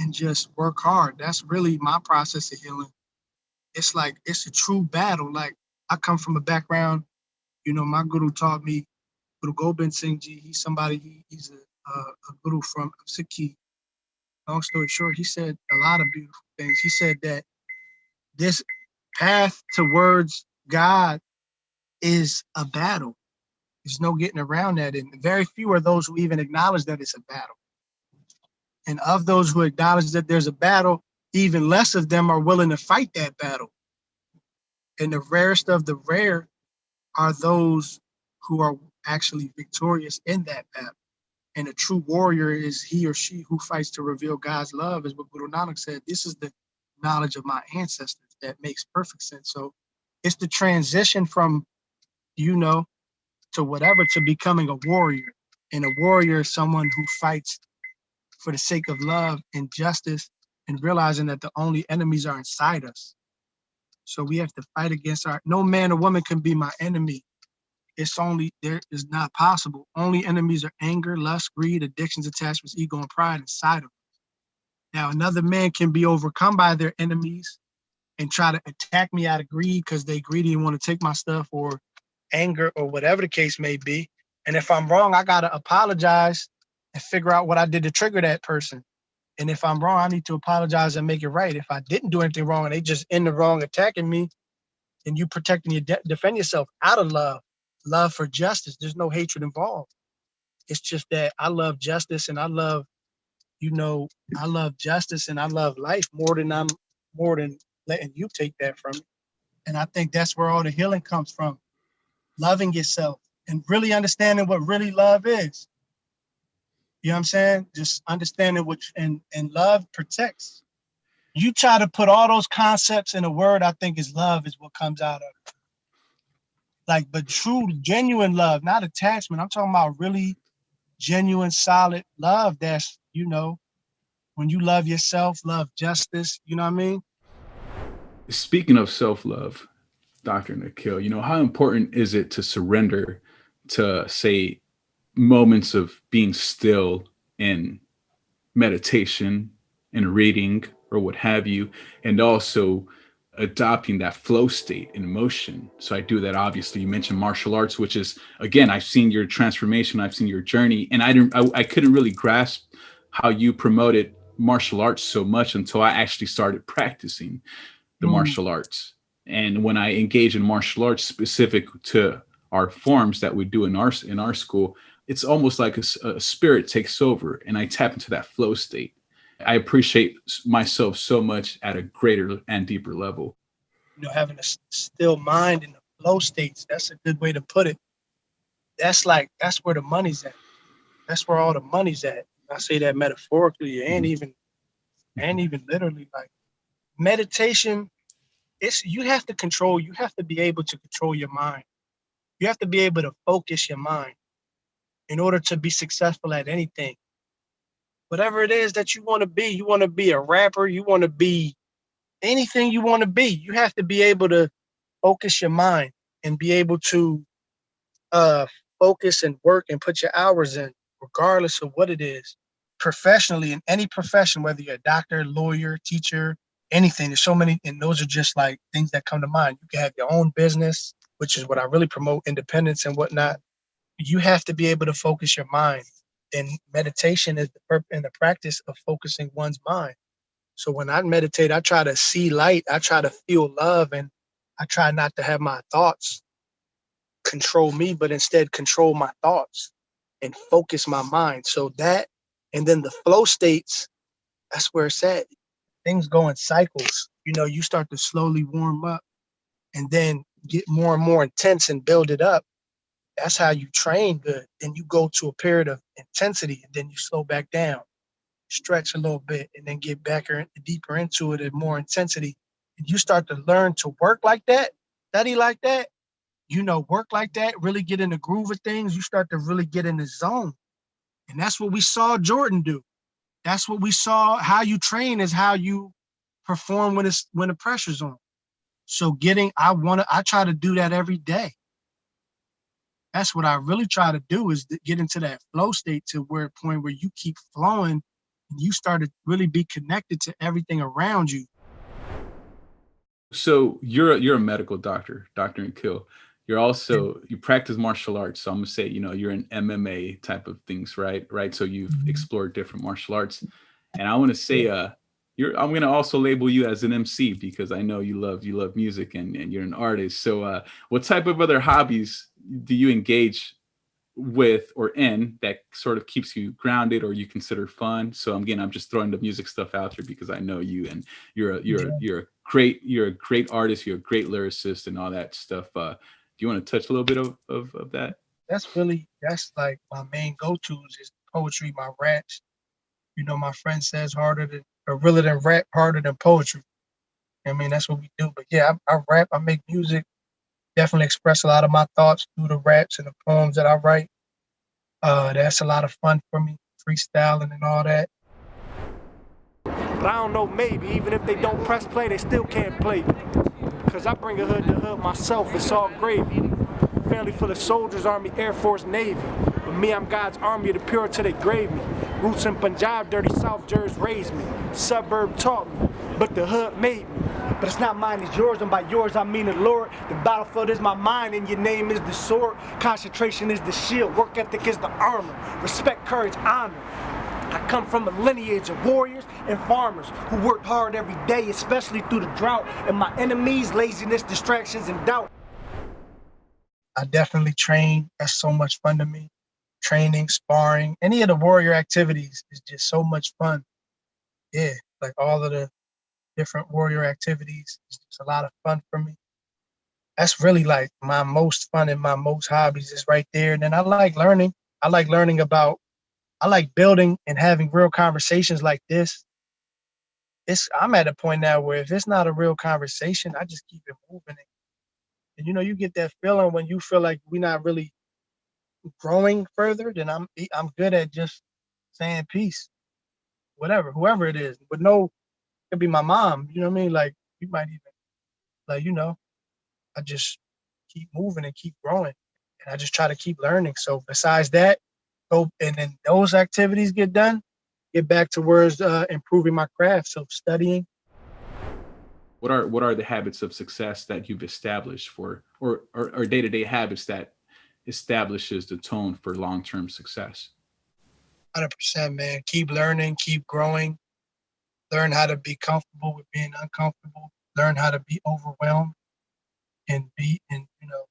and just work hard. That's really my process of healing. It's like it's a true battle. Like I come from a background, you know, my guru taught me, Guru Gobind Singh Ji, he's somebody, he, he's a, a, a guru from Sikhi. Long story short, he said a lot of beautiful things. He said that this path towards God is a battle. There's no getting around that. And very few are those who even acknowledge that it's a battle. And of those who acknowledge that there's a battle, even less of them are willing to fight that battle. And the rarest of the rare are those who are actually victorious in that battle. And a true warrior is he or she who fights to reveal God's love, is what Guru Nanak said. This is the knowledge of my ancestors that makes perfect sense. So it's the transition from, you know, to whatever to becoming a warrior. And a warrior is someone who fights for the sake of love and justice and realizing that the only enemies are inside us. So we have to fight against our, no man or woman can be my enemy. It's only, there is not possible. Only enemies are anger, lust, greed, addictions, attachments, ego, and pride inside of us. Now, another man can be overcome by their enemies and try to attack me out of greed because they greedy and want to take my stuff or anger or whatever the case may be. And if I'm wrong, I got to apologize and figure out what I did to trigger that person. And if I'm wrong, I need to apologize and make it right. If I didn't do anything wrong and they just in the wrong attacking me, then you protecting your de defend yourself out of love, love for justice. There's no hatred involved. It's just that I love justice and I love, you know, I love justice and I love life more than I'm more than letting you take that from me. And I think that's where all the healing comes from. Loving yourself and really understanding what really love is. You know what I'm saying? Just understanding which and and love protects. You try to put all those concepts in a word, I think is love is what comes out of it. Like, but true, genuine love, not attachment. I'm talking about really genuine, solid love. That's you know, when you love yourself, love justice. You know what I mean? Speaking of self-love, Dr. Nikhil, you know, how important is it to surrender to say moments of being still in meditation and reading or what have you, and also adopting that flow state in motion. So I do that. Obviously, you mentioned martial arts, which is again, I've seen your transformation, I've seen your journey, and I didn't, I, I couldn't really grasp how you promoted martial arts so much until I actually started practicing the mm. martial arts. And when I engage in martial arts specific to our forms that we do in our in our school, it's almost like a, a, spirit takes over and I tap into that flow state. I appreciate myself so much at a greater and deeper level. You know, having a still mind in the flow states, that's a good way to put it. That's like, that's where the money's at. That's where all the money's at. I say that metaphorically and mm-hmm. even, and even literally like meditation, it's, you have to control, you have to be able to control your mind. You have to be able to focus your mind in order to be successful at anything. Whatever it is that you want to be, you want to be a rapper, you want to be anything you want to be, you have to be able to focus your mind and be able to uh, focus and work and put your hours in, regardless of what it is. Professionally, in any profession, whether you're a doctor, lawyer, teacher, anything, there's so many, and those are just like things that come to mind. You can have your own business, which is what I really promote, independence and whatnot you have to be able to focus your mind. And meditation is the purpose and the practice of focusing one's mind. So when I meditate, I try to see light, I try to feel love, and I try not to have my thoughts control me, but instead control my thoughts and focus my mind. So that, and then the flow states, that's where it's at. Things go in cycles. You know, you start to slowly warm up and then get more and more intense and build it up that's how you train good. Then you go to a period of intensity and then you slow back down, stretch a little bit, and then get back or deeper into it at more intensity. And you start to learn to work like that, study like that, you know, work like that, really get in the groove of things. You start to really get in the zone. And that's what we saw Jordan do. that's what we saw. How you train is how you perform when it's when the pressure's on. So getting, I want to, I try to do that every day. That's what I really try to do is to get into that flow state to where point where you keep flowing and you start to really be connected to everything around you. So you're a, you're a medical doctor, Doctor Nikhil. You're also you practice martial arts. So I'm gonna say you know you're an MMA type of things, right? Right. So you've Mhm. explored different martial arts, and I want to say uh you're I'm gonna also label you as an MC because I know you love you love music and and you're an artist. So uh, what type of other hobbies do you engage with or in that sort of keeps you grounded or you consider fun? So again, I'm just throwing the music stuff out there because I know you and you're a you're a, you're a great you're a great artist. You're a great lyricist and all that stuff. Uh, do you want to touch a little bit of, of, of that? That's really, that's like my main go-tos is poetry, my raps. You know, my friend says harder than, or realer than rap, harder than poetry. I mean, that's what we do. But yeah, I, I rap, I make music, definitely express a lot of my thoughts through the raps and the poems that I write. Uh, that's a lot of fun for me, freestyling and all that. But I don't know, maybe, even if they don't press play, they still can't play. Cause I bring a hood to hood myself, it's all gravy. Family full of soldiers, Army, Air Force, Navy. But me, I'm God's army the pure till they grave me. Roots in Punjab, dirty South Jersey raised me. Suburb taught me, but the hood made me. But it's not mine, it's yours, and by yours I mean the Lord. The battlefield is my mind, and your name is the sword. Concentration is the shield, work ethic is the armor. Respect, courage, honor. I come from a lineage of warriors and farmers who worked hard every day, especially through the drought. And my enemies, laziness, distractions, and doubt. I definitely train. That's so much fun to me. Training, sparring, any of the warrior activities is just so much fun. Yeah, like all of the different warrior activities is just a lot of fun for me. That's really like my most fun and my most hobbies is right there. And then I like learning. I like learning about, I like building and having real conversations like this. It's I'm at a point now where if it's not a real conversation, I just keep it moving. And you know, you get that feeling when you feel like we're not really growing further, then I'm I'm good at just saying peace, whatever, whoever it is. But no, it could be my mom. You know what I mean? Like you might even, like you know, I just keep moving and keep growing, and I just try to keep learning. So besides that, go and then those activities get done, get back to where's uh, improving my craft. So studying, What are what are the habits of success that you've established for or or, or day-to-day habits that establishes the tone for long-term success? hundred percent, man. Keep learning, keep growing. Learn how to be comfortable with being uncomfortable. Learn how to be overwhelmed, and be and you know,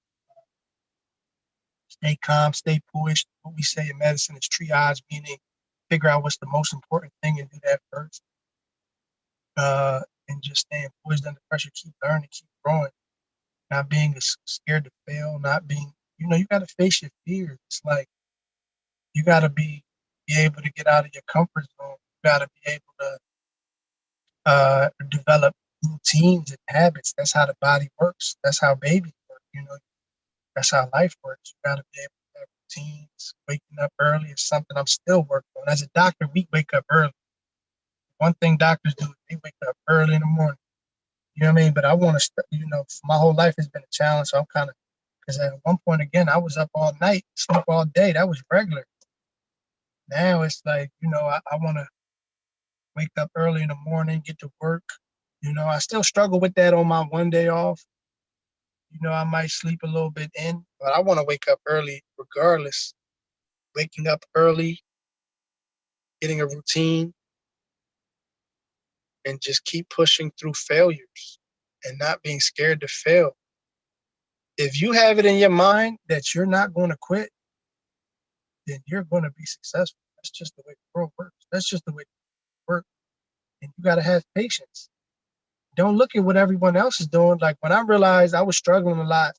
stay calm, stay poised. What we say in medicine is triage, meaning figure out what's the most important thing and do that first. Uh, and just staying poised under pressure. Keep learning, keep growing. Not being scared to fail. Not being, you know, you got to face your fears. It's like you got to be be able to get out of your comfort zone. You got to be able to uh, develop routines and habits. That's how the body works. That's how babies work. You know, that's how life works. You got to be able to have routines. Waking up early is something I'm still working on. As a doctor, we wake up early. One thing doctors do is they wake up early in the morning. You know what I mean? But I want to, you know, my whole life has been a challenge. So I'm kind of, because at one point again, I was up all night, sleep all day. That was regular. Now it's like you know i, I want to wake up early in the morning get to work you know i still struggle with that on my one day off. You know i might sleep a little bit in but i want to wake up early regardless. Waking up early getting a routine and just keep pushing through failures and not being scared to fail if you have it in your mind that you're not going to quit then you're going to be successful. That's just the way the world works. That's just the way it works. And you got to have patience. Don't look at what everyone else is doing. Like when I realized I was struggling a lot,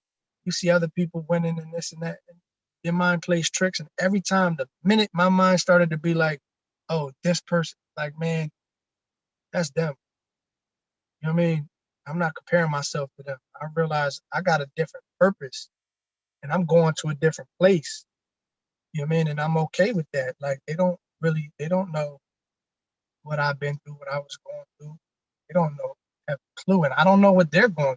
you see other people winning and this and that. And your mind plays tricks. And every time, the minute my mind started to be like, oh, this person, like, man, that's them. You know what I mean? I'm not comparing myself to them. I realize I got a different purpose and I'm going to a different place. You know what I mean? And I'm okay with that. Like they don't really, they don't know what I've been through, what I was going through. They don't know, have a clue, and I don't know what they're going through.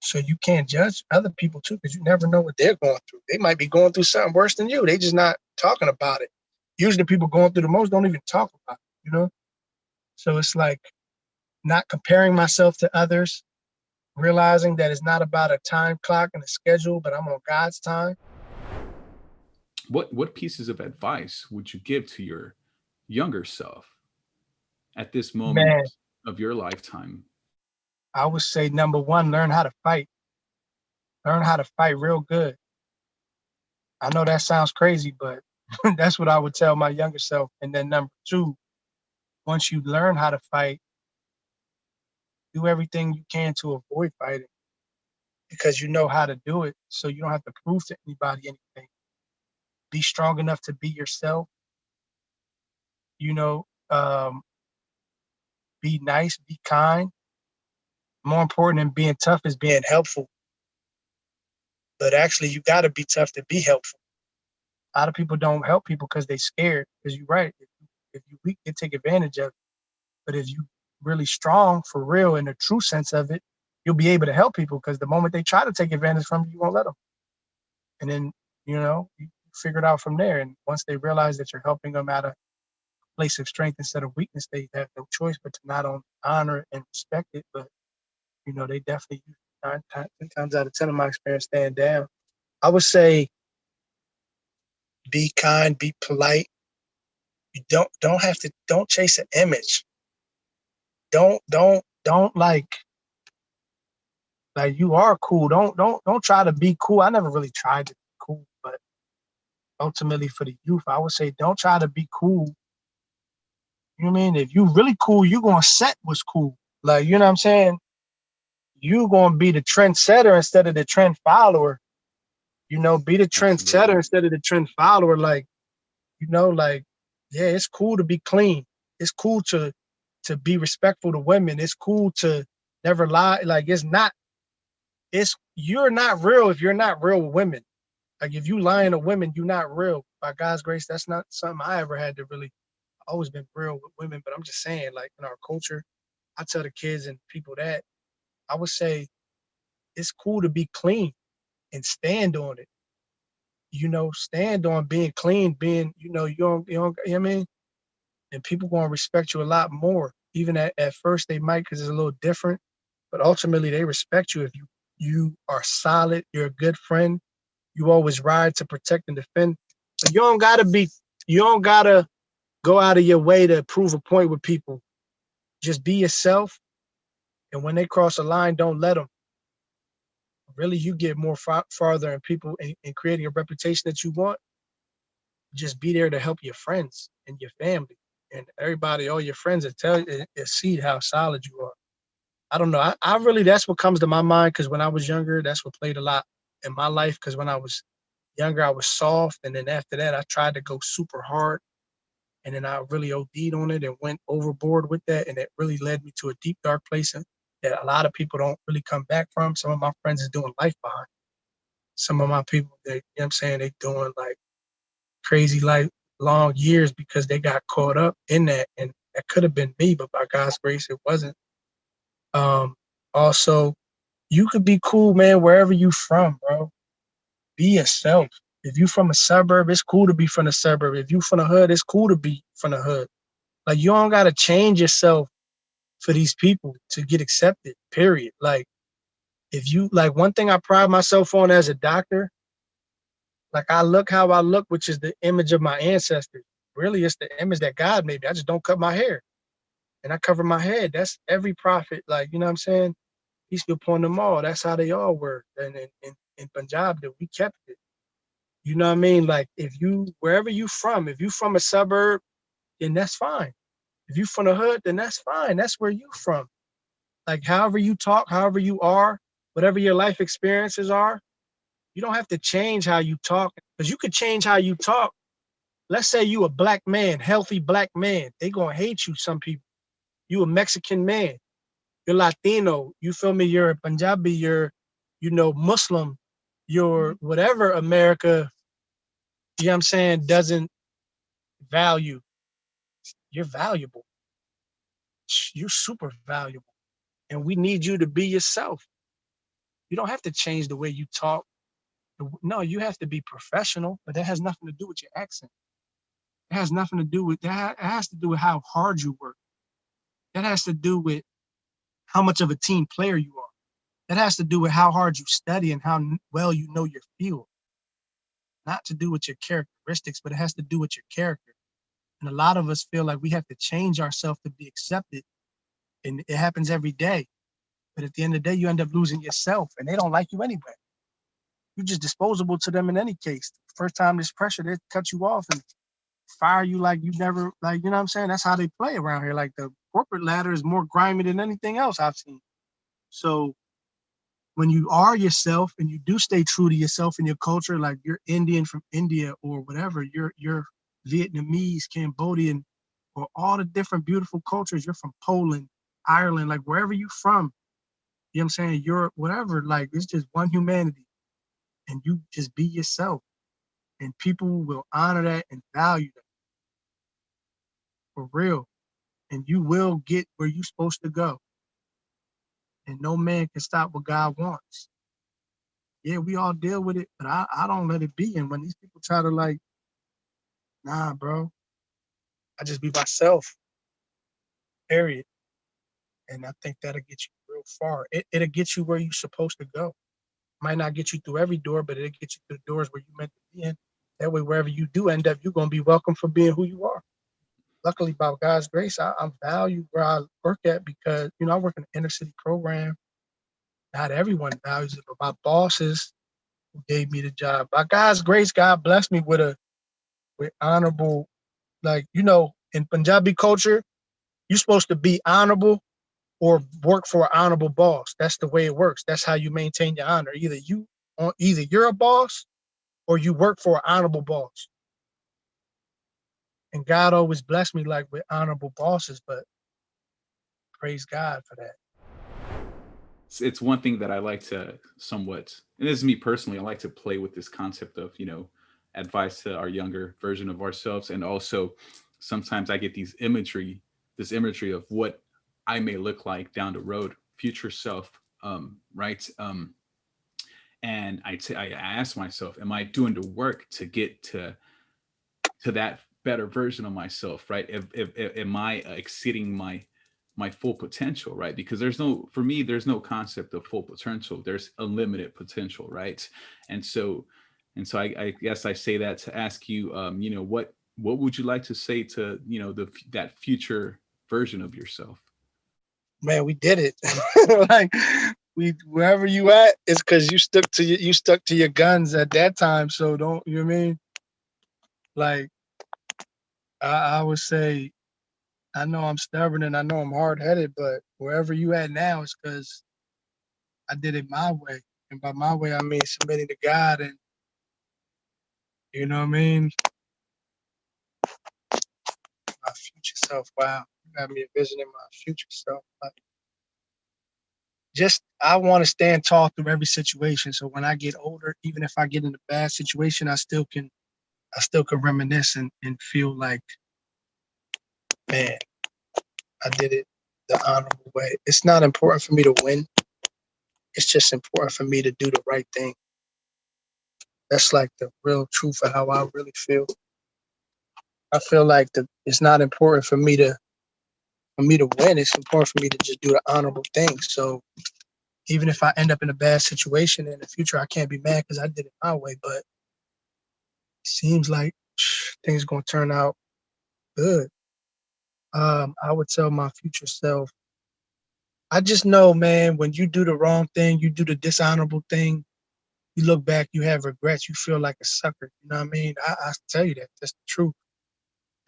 So you can't judge other people too, because you never know what they're going through. They might be going through something worse than you. They just not talking about it. Usually people going through the most don't even talk about it, you know? So it's like not comparing myself to others, realizing that it's not about a time clock and a schedule, but I'm on God's time. What what pieces of advice would you give to your younger self at this moment Man. of your lifetime? I would say number one, learn how to fight. Learn how to fight real good. I know that sounds crazy, but that's what I would tell my younger self. And then number two, once you learn how to fight, do everything you can to avoid fighting because you know how to do it. So you don't have to prove to anybody anything. Be strong enough to be yourself. You know, um, be nice, be kind more important than being tough is being helpful. But actually, you got to be tough to be helpful. A lot of people don't help people because they're scared. Because you're right. If you, weak, they take advantage of it. But if you really strong for real in the true sense of it, you'll be able to help people because the moment they try to take advantage from you, you won't let them. And then, you know, you figure it out from there. And once they realize that you're helping them out of place of strength instead of weakness, they have no choice but to not only honor and respect it, but you know, they definitely nine times out of ten of my experience stand down. I would say be kind, be polite. You don't don't have to don't chase an image. Don't don't don't like like you are cool. Don't don't don't try to be cool. I never really tried to be cool, but ultimately for the youth, I would say don't try to be cool. You know what I mean? If you really cool, you gonna set what's cool. Like, you know what I'm saying? you gonna be the trendsetter instead of the trend follower. You know, be the trendsetter instead of the trend follower. Like, you know, like, yeah, it's cool to be clean. It's cool to to be respectful to women. It's cool to never lie. Like, it's not. It's you're not real if you're not real with women. Like, if you lying to women, you're not real. By God's grace, that's not something I ever had to really. Always been real with women, but I'm just saying, like in our culture, I tell the kids and people that I would say it's cool to be clean and stand on it. You know, stand on being clean, being, you know, you don't, you don't, you know I mean? And people gonna respect you a lot more. Even at, at first they might because it's a little different, but ultimately they respect you if you you are solid, you're a good friend, you always ride to protect and defend. But you don't gotta be, you don't gotta go out of your way to prove a point with people. Just be yourself and when they cross a line, don't let them. Really, you get more far, farther in people in creating a reputation that you want. Just be there to help your friends and your family and everybody, all your friends that tell you see how solid you are. I don't know. I, I really that's what comes to my mind because when I was younger, that's what played a lot in my life. Because when I was younger, I was soft, and then after that, I tried to go super hard, and then I really OD'd on it and went overboard with that, and it really led me to a deep dark place that a lot of people don't really come back from. Some of my friends is doing life behind. Some of my people, they, you know what I'm saying, they doing like crazy life long years because they got caught up in that. And that could have been me, but by God's grace, it wasn't. Um, also, you could be cool, man, wherever you from, bro. Be yourself. If you from a suburb, it's cool to be from the suburb. If you from the hood, it's cool to be from the hood. Like you don't gotta change yourself for these people to get accepted, period. Like if you like one thing I pride myself on as a doctor, like I look how I look, which is the image of my ancestors. Really, it's the image that God made me. I just don't cut my hair. And I cover my head. That's every prophet, like, you know what I'm saying? Be upon them all. That's how they all were. And in, in, in Punjab, that we kept it. You know what I mean? Like if you wherever you from, if you from a suburb, then that's fine. If you from the hood, then that's fine. That's where you from. Like however you talk, however you are, whatever your life experiences are, you don't have to change how you talk because you could change how you talk. Let's say you a black man, healthy black man. They gonna hate you, some people. You a Mexican man. You're Latino. You feel me? You're a Punjabi. You're, you know, Muslim. You're mm-hmm. whatever America, you know what I'm saying, doesn't value. You're valuable. you're super valuable. And we need you to be yourself. You don't have to change the way you talk. No, you have to be professional, but that has nothing to do with your accent. It has nothing to do with that. It has to do with how hard you work. That has to do with how much of a team player you are. That has to do with how hard you study and how well you know your field. Not to do with your characteristics, but it has to do with your character. And a lot of us feel like we have to change ourselves to be accepted. And it happens every day. But at the end of the day, you end up losing yourself and they don't like you anyway. You're just disposable to them in any case. First time there's pressure, they cut you off and fire you like you never, like, you know what I'm saying? That's how they play around here. Like the corporate ladder is more grimy than anything else I've seen. So when you are yourself and you do stay true to yourself and your culture, like you're Indian from India or whatever, you're you're Vietnamese, Cambodian, or all the different beautiful cultures. You're from Poland, Ireland, like wherever you from, you know what I'm saying? Europe, whatever, like it's just one humanity. And you just be yourself. And people will honor that and value that. For real. And you will get where you're supposed to go. And no man can stop what God wants. Yeah, we all deal with it, but I, I don't let it be. And when these people try to like, nah, bro, I just be myself. Period. And I think that'll get you real far. It, it'll get you where you're supposed to go. Might not get you through every door, but it'll get you through the doors where you meant to be in. That way, wherever you do end up, you're gonna be welcome for being who you are. Luckily, by God's grace, I, I'm valued where I work at because you know I work in an inner city program. Not everyone values it, but my bosses who gave me the job. By God's grace, God blessed me with a with honorable, like you know, in Punjabi culture, you're supposed to be honorable or work for an honorable boss. That's the way it works. That's how you maintain your honor. Either you, either you're a boss, or you work for an honorable boss. And God always blessed me like with honorable bosses, but praise God for that. it's, it's one thing that I like to somewhat, and this is me personally, I like to play with this concept of, you know, advice to our younger version of ourselves. And also sometimes I get these imagery, this imagery of what I may look like down the road, future self, um, right? Um, and I ask myself, am I doing the work to get to, to that better version of myself, right? If, if, if am I exceeding my my full potential, right? Because there's no, for me, there's no concept of full potential. There's unlimited potential, right? And so, and so I, I guess I say that to ask you, um, you know, what what would you like to say to, you know, the that future version of yourself? Man, we did it. like we wherever you at, it's because you stuck to your you stuck to your guns at that time. So don't you know what I mean? Like I, I would say I know I'm stubborn and I know I'm hard headed, but wherever you at now is because I did it my way. And by my way, I mean submitting to God and you know what I mean? My future self. Wow. You got me envisioning my future self. Like just I want to stand tall through every situation. So when I get older, even if I get in a bad situation, I still can I still can reminisce and, and feel like, man, I did it the honorable way. It's not important for me to win. It's just important for me to do the right thing. That's like the real truth of how I really feel. I feel like the, it's not important for me to for me to win. It's important for me to just do the honorable thing. So even if I end up in a bad situation in the future, I can't be mad because I did it my way. But seems like things gonna turn out good. Um, I would tell my future self, I just know, man, when you do the wrong thing, you do the dishonorable thing, you look back, you have regrets, you feel like a sucker. You know what I mean? I, I tell you that. That's the truth.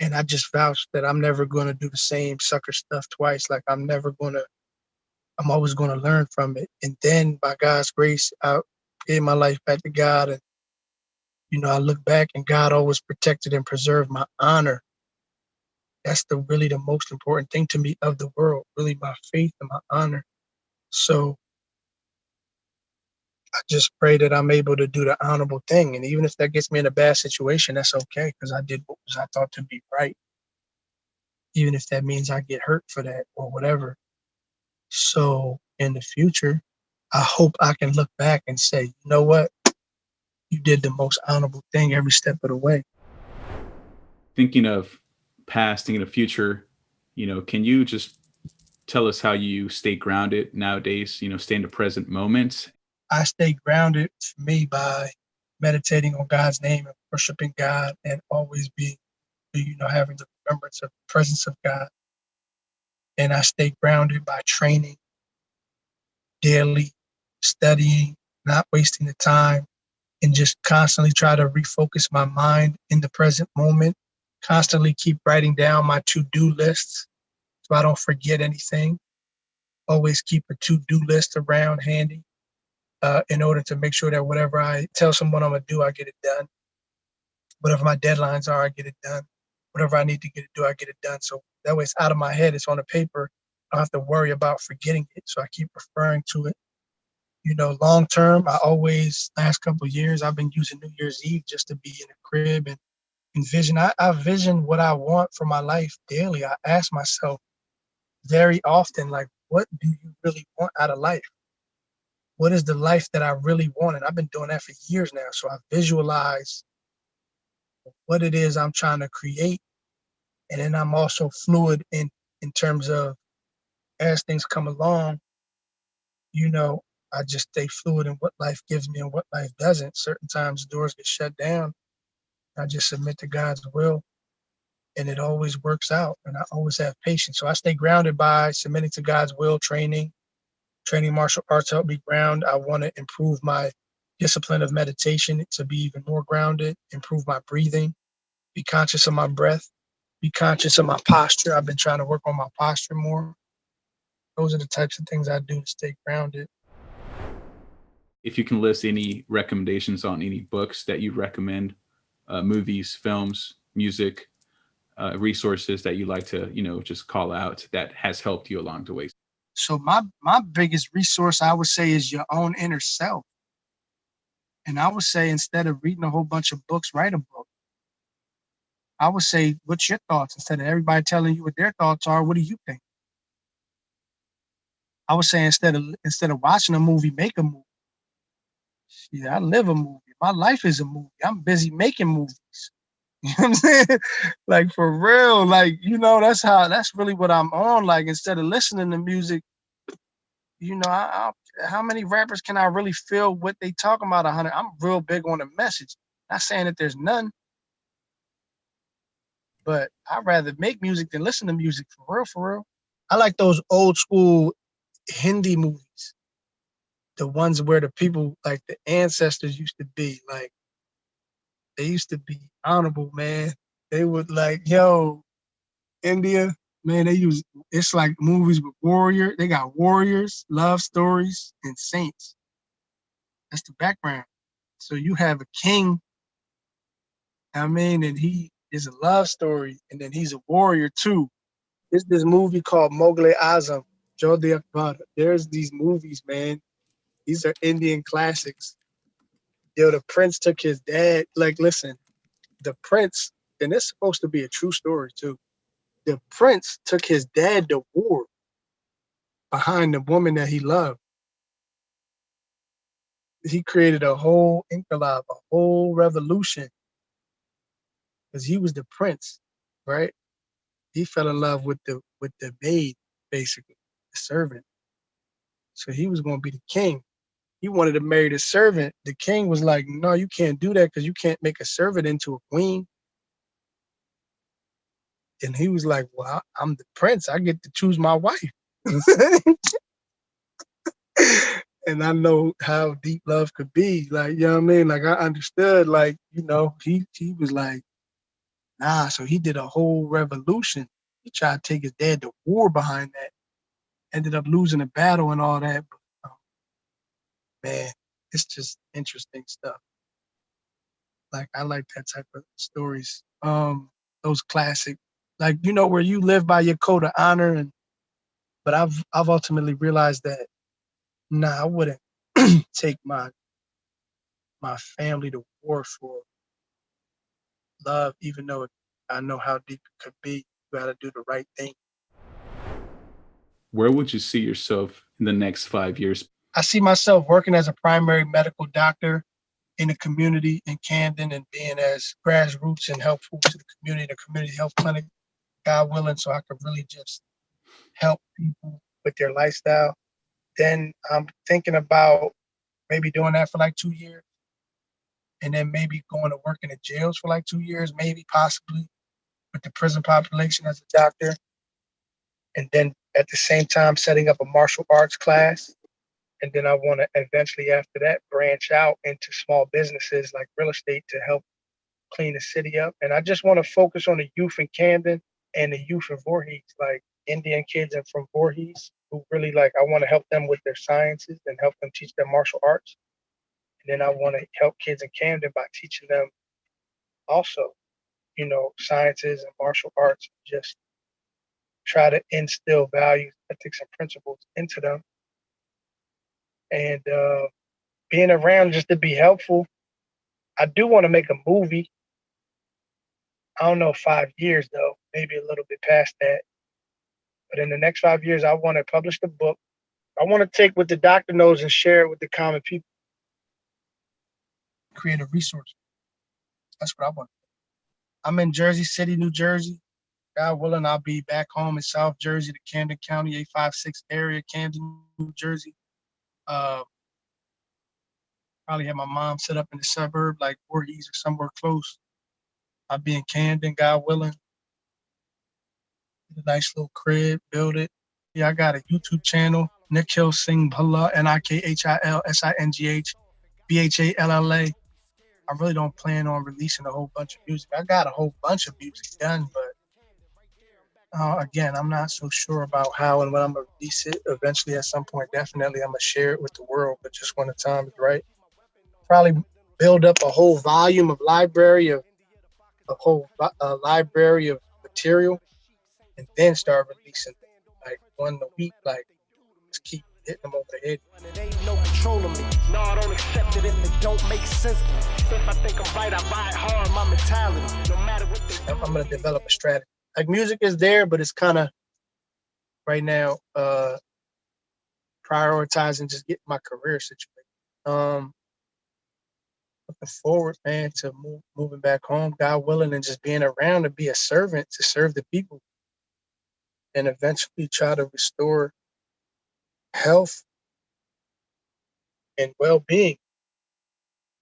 And I just vouch that I'm never gonna do the same sucker stuff twice. Like I'm never gonna I'm always gonna learn from it. And then by God's grace, I gave my life back to God and you know, I look back and God always protected and preserved my honor. That's the really the most important thing to me of the world, really my faith and my honor. So I just pray that I'm able to do the honorable thing. And even if that gets me in a bad situation, that's okay, because I did what was I thought to be right. even if that means I get hurt for that or whatever. So in the future, I hope I can look back and say, you know what? You did the most honorable thing every step of the way. Thinking of past, thinking of future, you know, can you just tell us how you stay grounded nowadays, you know, stay in the present moment? I stay grounded for me by meditating on God's name and worshiping God and always being, you know, having the remembrance of the presence of God. And I stay grounded by training daily, studying, not wasting the time, and just constantly try to refocus my mind in the present moment. Constantly keep writing down my to do lists so I don't forget anything. Always keep a to do list around handy uh, in order to make sure that whatever I tell someone I'm gonna do, I get it done. Whatever my deadlines are, I get it done. Whatever I need to get it do, I get it done. So that way it's out of my head, it's on the paper. I don't have to worry about forgetting it. So I keep referring to it. You know, long term, I always last couple years I've been using New Year's Eve just to be in a crib and envision. I, I vision what I want for my life daily. I ask myself very often, like, what do you really want out of life? What is the life that I really want? And I've been doing that for years now. So I visualize what it is I'm trying to create. And then I'm also fluid in, in terms of as things come along, you know, I just stay fluid in what life gives me and what life doesn't. Certain times doors get shut down. I just submit to God's will and it always works out. And I always have patience. So I stay grounded by submitting to God's will, training, training martial arts helped me ground. I want to improve my discipline of meditation to be even more grounded, improve my breathing, be conscious of my breath, be conscious of my posture. I've been trying to work on my posture more. Those are the types of things I do to stay grounded. If you can list any recommendations on any books that you recommend, uh, movies, films, music, uh, resources that you like to, you know, just call out that has helped you along the way. So my my biggest resource I would say is your own inner self. And I would say instead of reading a whole bunch of books, write a book. I would say, what's your thoughts? Instead of everybody telling you what their thoughts are, what do you think? I would say instead of instead of watching a movie, make a movie. Yeah, I live a movie. My life is a movie. I'm busy making movies. You know what I'm saying? like for real, like you know, that's how that's really what I'm on. Like instead of listening to music, you know, I, I, how many rappers can I really feel what they talking about? Hundred. I'm real big on the message. Not saying that there's none, but I'd rather make music than listen to music for real. For real, I like those old school Hindi movies, the ones where the people like the ancestors used to be like they used to be honorable, man. They would like, yo, India, man, they use it's like movies with warrior. They got warriors, love stories, and saints. That's the background. So you have a king, I mean, and he is a love story, and then he's a warrior too. There's this movie called Mowgli Azam, Jodhaa Akbar. There's these movies, man. These are Indian classics yo, the prince took his dad. Like, listen, the prince, and it's supposed to be a true story too. The prince took his dad to war behind the woman that he loved. He created a whole inqilab, a whole revolution, because he was the prince, right? He fell in love with the with the maid, basically, the servant. So he was going to be the king he wanted to marry the servant. The king was like, no, you can't do that because you can't make a servant into a queen. And he was like, well, I'm the prince. I get to choose my wife. and I know how deep love could be. Like, you know what I mean? Like I understood, like, you know, he he was like, nah, so he did a whole revolution. He tried to take his dad to war behind that. Ended up losing a battle and all that. But man, it's just interesting stuff. Like I like that type of stories. Um, those classic, like you know, where you live by your code of honor, and but I've I've ultimately realized that nah, I wouldn't take my my family to war for love, even though I know how deep it could be. You got to do the right thing. Where would you see yourself in the next five years? I see myself working as a primary medical doctor in the community in Camden and being as grassroots and helpful to the community, the community health clinic, God willing, so I could really just help people with their lifestyle. Then I'm thinking about maybe doing that for like two years. And then maybe going to work in the jails for like two years, maybe possibly with the prison population as a doctor. And then at the same time setting up a martial arts class and then I want to eventually, after that, branch out into small businesses like real estate to help clean the city up. And I just want to focus on the youth in Camden and the youth in Voorhees, like Indian kids and from Voorhees, who really like, I want to help them with their sciences and help them teach them martial arts. And then I want to help kids in Camden by teaching them also, you know, sciences and martial arts, just try to instill values, ethics, and principles into them and uh, being around just to be helpful. I do want to make a movie. I don't know five years though, maybe a little bit past that. But in the next five years, I want to publish the book. I want to take what the doctor knows and share it with the common people. Create a resource. That's what I want. I'm in Jersey City, New Jersey. God willing, I'll be back home in South Jersey, the Camden County 856 area, Camden, New Jersey. Uh, probably have my mom set up in the suburb, like Voorhees or somewhere close. I'll be in Camden, God willing. Get A nice little crib, build it. Yeah, I got a YouTube channel, Nikhil Singh Bhalla, N-I-K-H-I-L-S-I-N-G-H, B-H-A-L-L-A. I really don't plan on releasing a whole bunch of music. I got a whole bunch of music done, but uh, again, I'm not so sure about how and when I'm gonna release it. Eventually, at some point, definitely, I'm gonna share it with the world. But just when the time is right, probably build up a whole volume of library of a whole uh, library of material, and then start releasing like one a week. Like just keep hitting them over the head. It ain't no control of me. No, I don't accept it if it don't make sense. If I think I'm right, I buy it hard. My mentality, no matter what I'm gonna develop a strategy. Like music is there, but it's kind of right now uh prioritizing just getting my career situated. Um looking forward, man, to move, moving back home, God willing, and just being around to be a servant to serve the people and eventually try to restore health and well-being.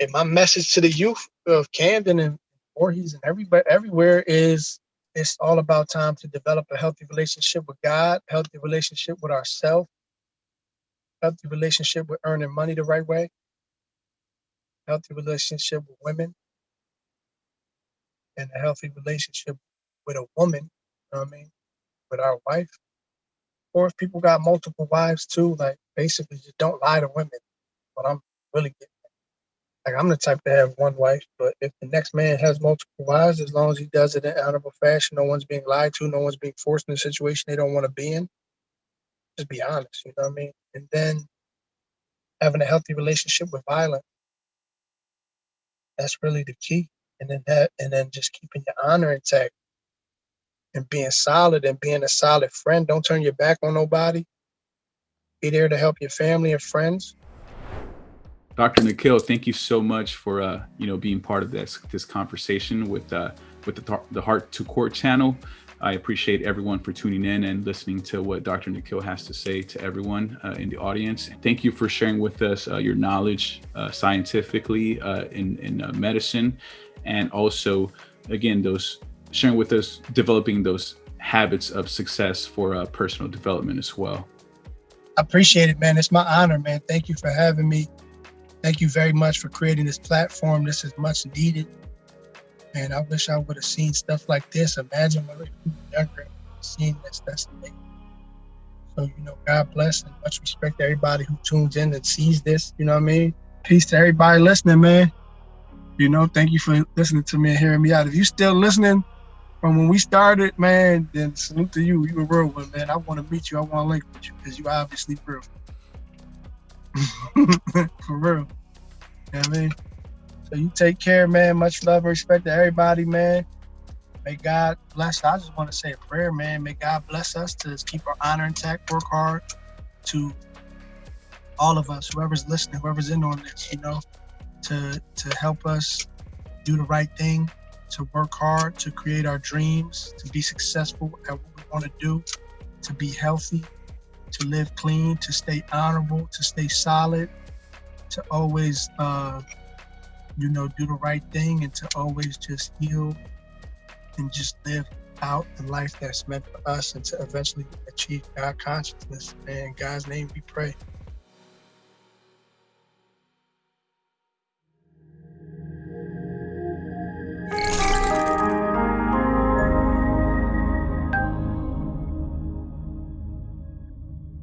And my message to the youth of Camden and Voorhees and everybody everywhere is it's all about time to develop a healthy relationship with God, healthy relationship with ourselves, healthy relationship with earning money the right way, healthy relationship with women, and a healthy relationship with a woman, you know what I mean, with our wife. Or if people got multiple wives too, like basically just don't lie to women. But I'm really getting like I'm the type to have one wife, but if the next man has multiple wives, as long as he does it in honorable fashion, no one's being lied to, no one's being forced in a situation they don't want to be in. Just be honest, you know what I mean? And then having a healthy relationship with violence. That's really the key. And then that and then just keeping your honor intact and being solid and being a solid friend. Don't turn your back on nobody. Be there to help your family and friends. Dr. Nikhil, thank you so much for uh, you know being part of this this conversation with uh, with the the Heart to Court channel. I appreciate everyone for tuning in and listening to what Dr. Nikhil has to say to everyone uh, in the audience. Thank you for sharing with us uh, your knowledge uh, scientifically uh, in in medicine, and also again those sharing with us developing those habits of success for personal development as well. I appreciate it, man. It's my honor, man. Thank you for having me. Thank you very much for creating this platform. This is much needed. And I wish I would have seen stuff like this. Imagine when we younger seeing this. That's amazing. So, you know, God bless and much respect to everybody who tunes in and sees this. You know what I mean? Peace to everybody listening, man. You know, thank you for listening to me and hearing me out. If you still listening from when we started, man, then salute to you. You a real one, man. I want to meet you. I want to link with you because you obviously real. For real. You know I mean? So you take care, man. Much love and respect to everybody, man. may God bless. I just want to say a prayer, man. May God bless us to keep our honor intact, work hard to all of us, whoever's listening, whoever's in on this, you know, to to help us do the right thing, to work hard, to create our dreams, to be successful at what we want to do, to be healthy, to live clean, to stay honorable, to stay solid, to always, uh, you know, do the right thing and to always just heal and just live out the life that's meant for us and to eventually achieve God consciousness. And in God's name we pray.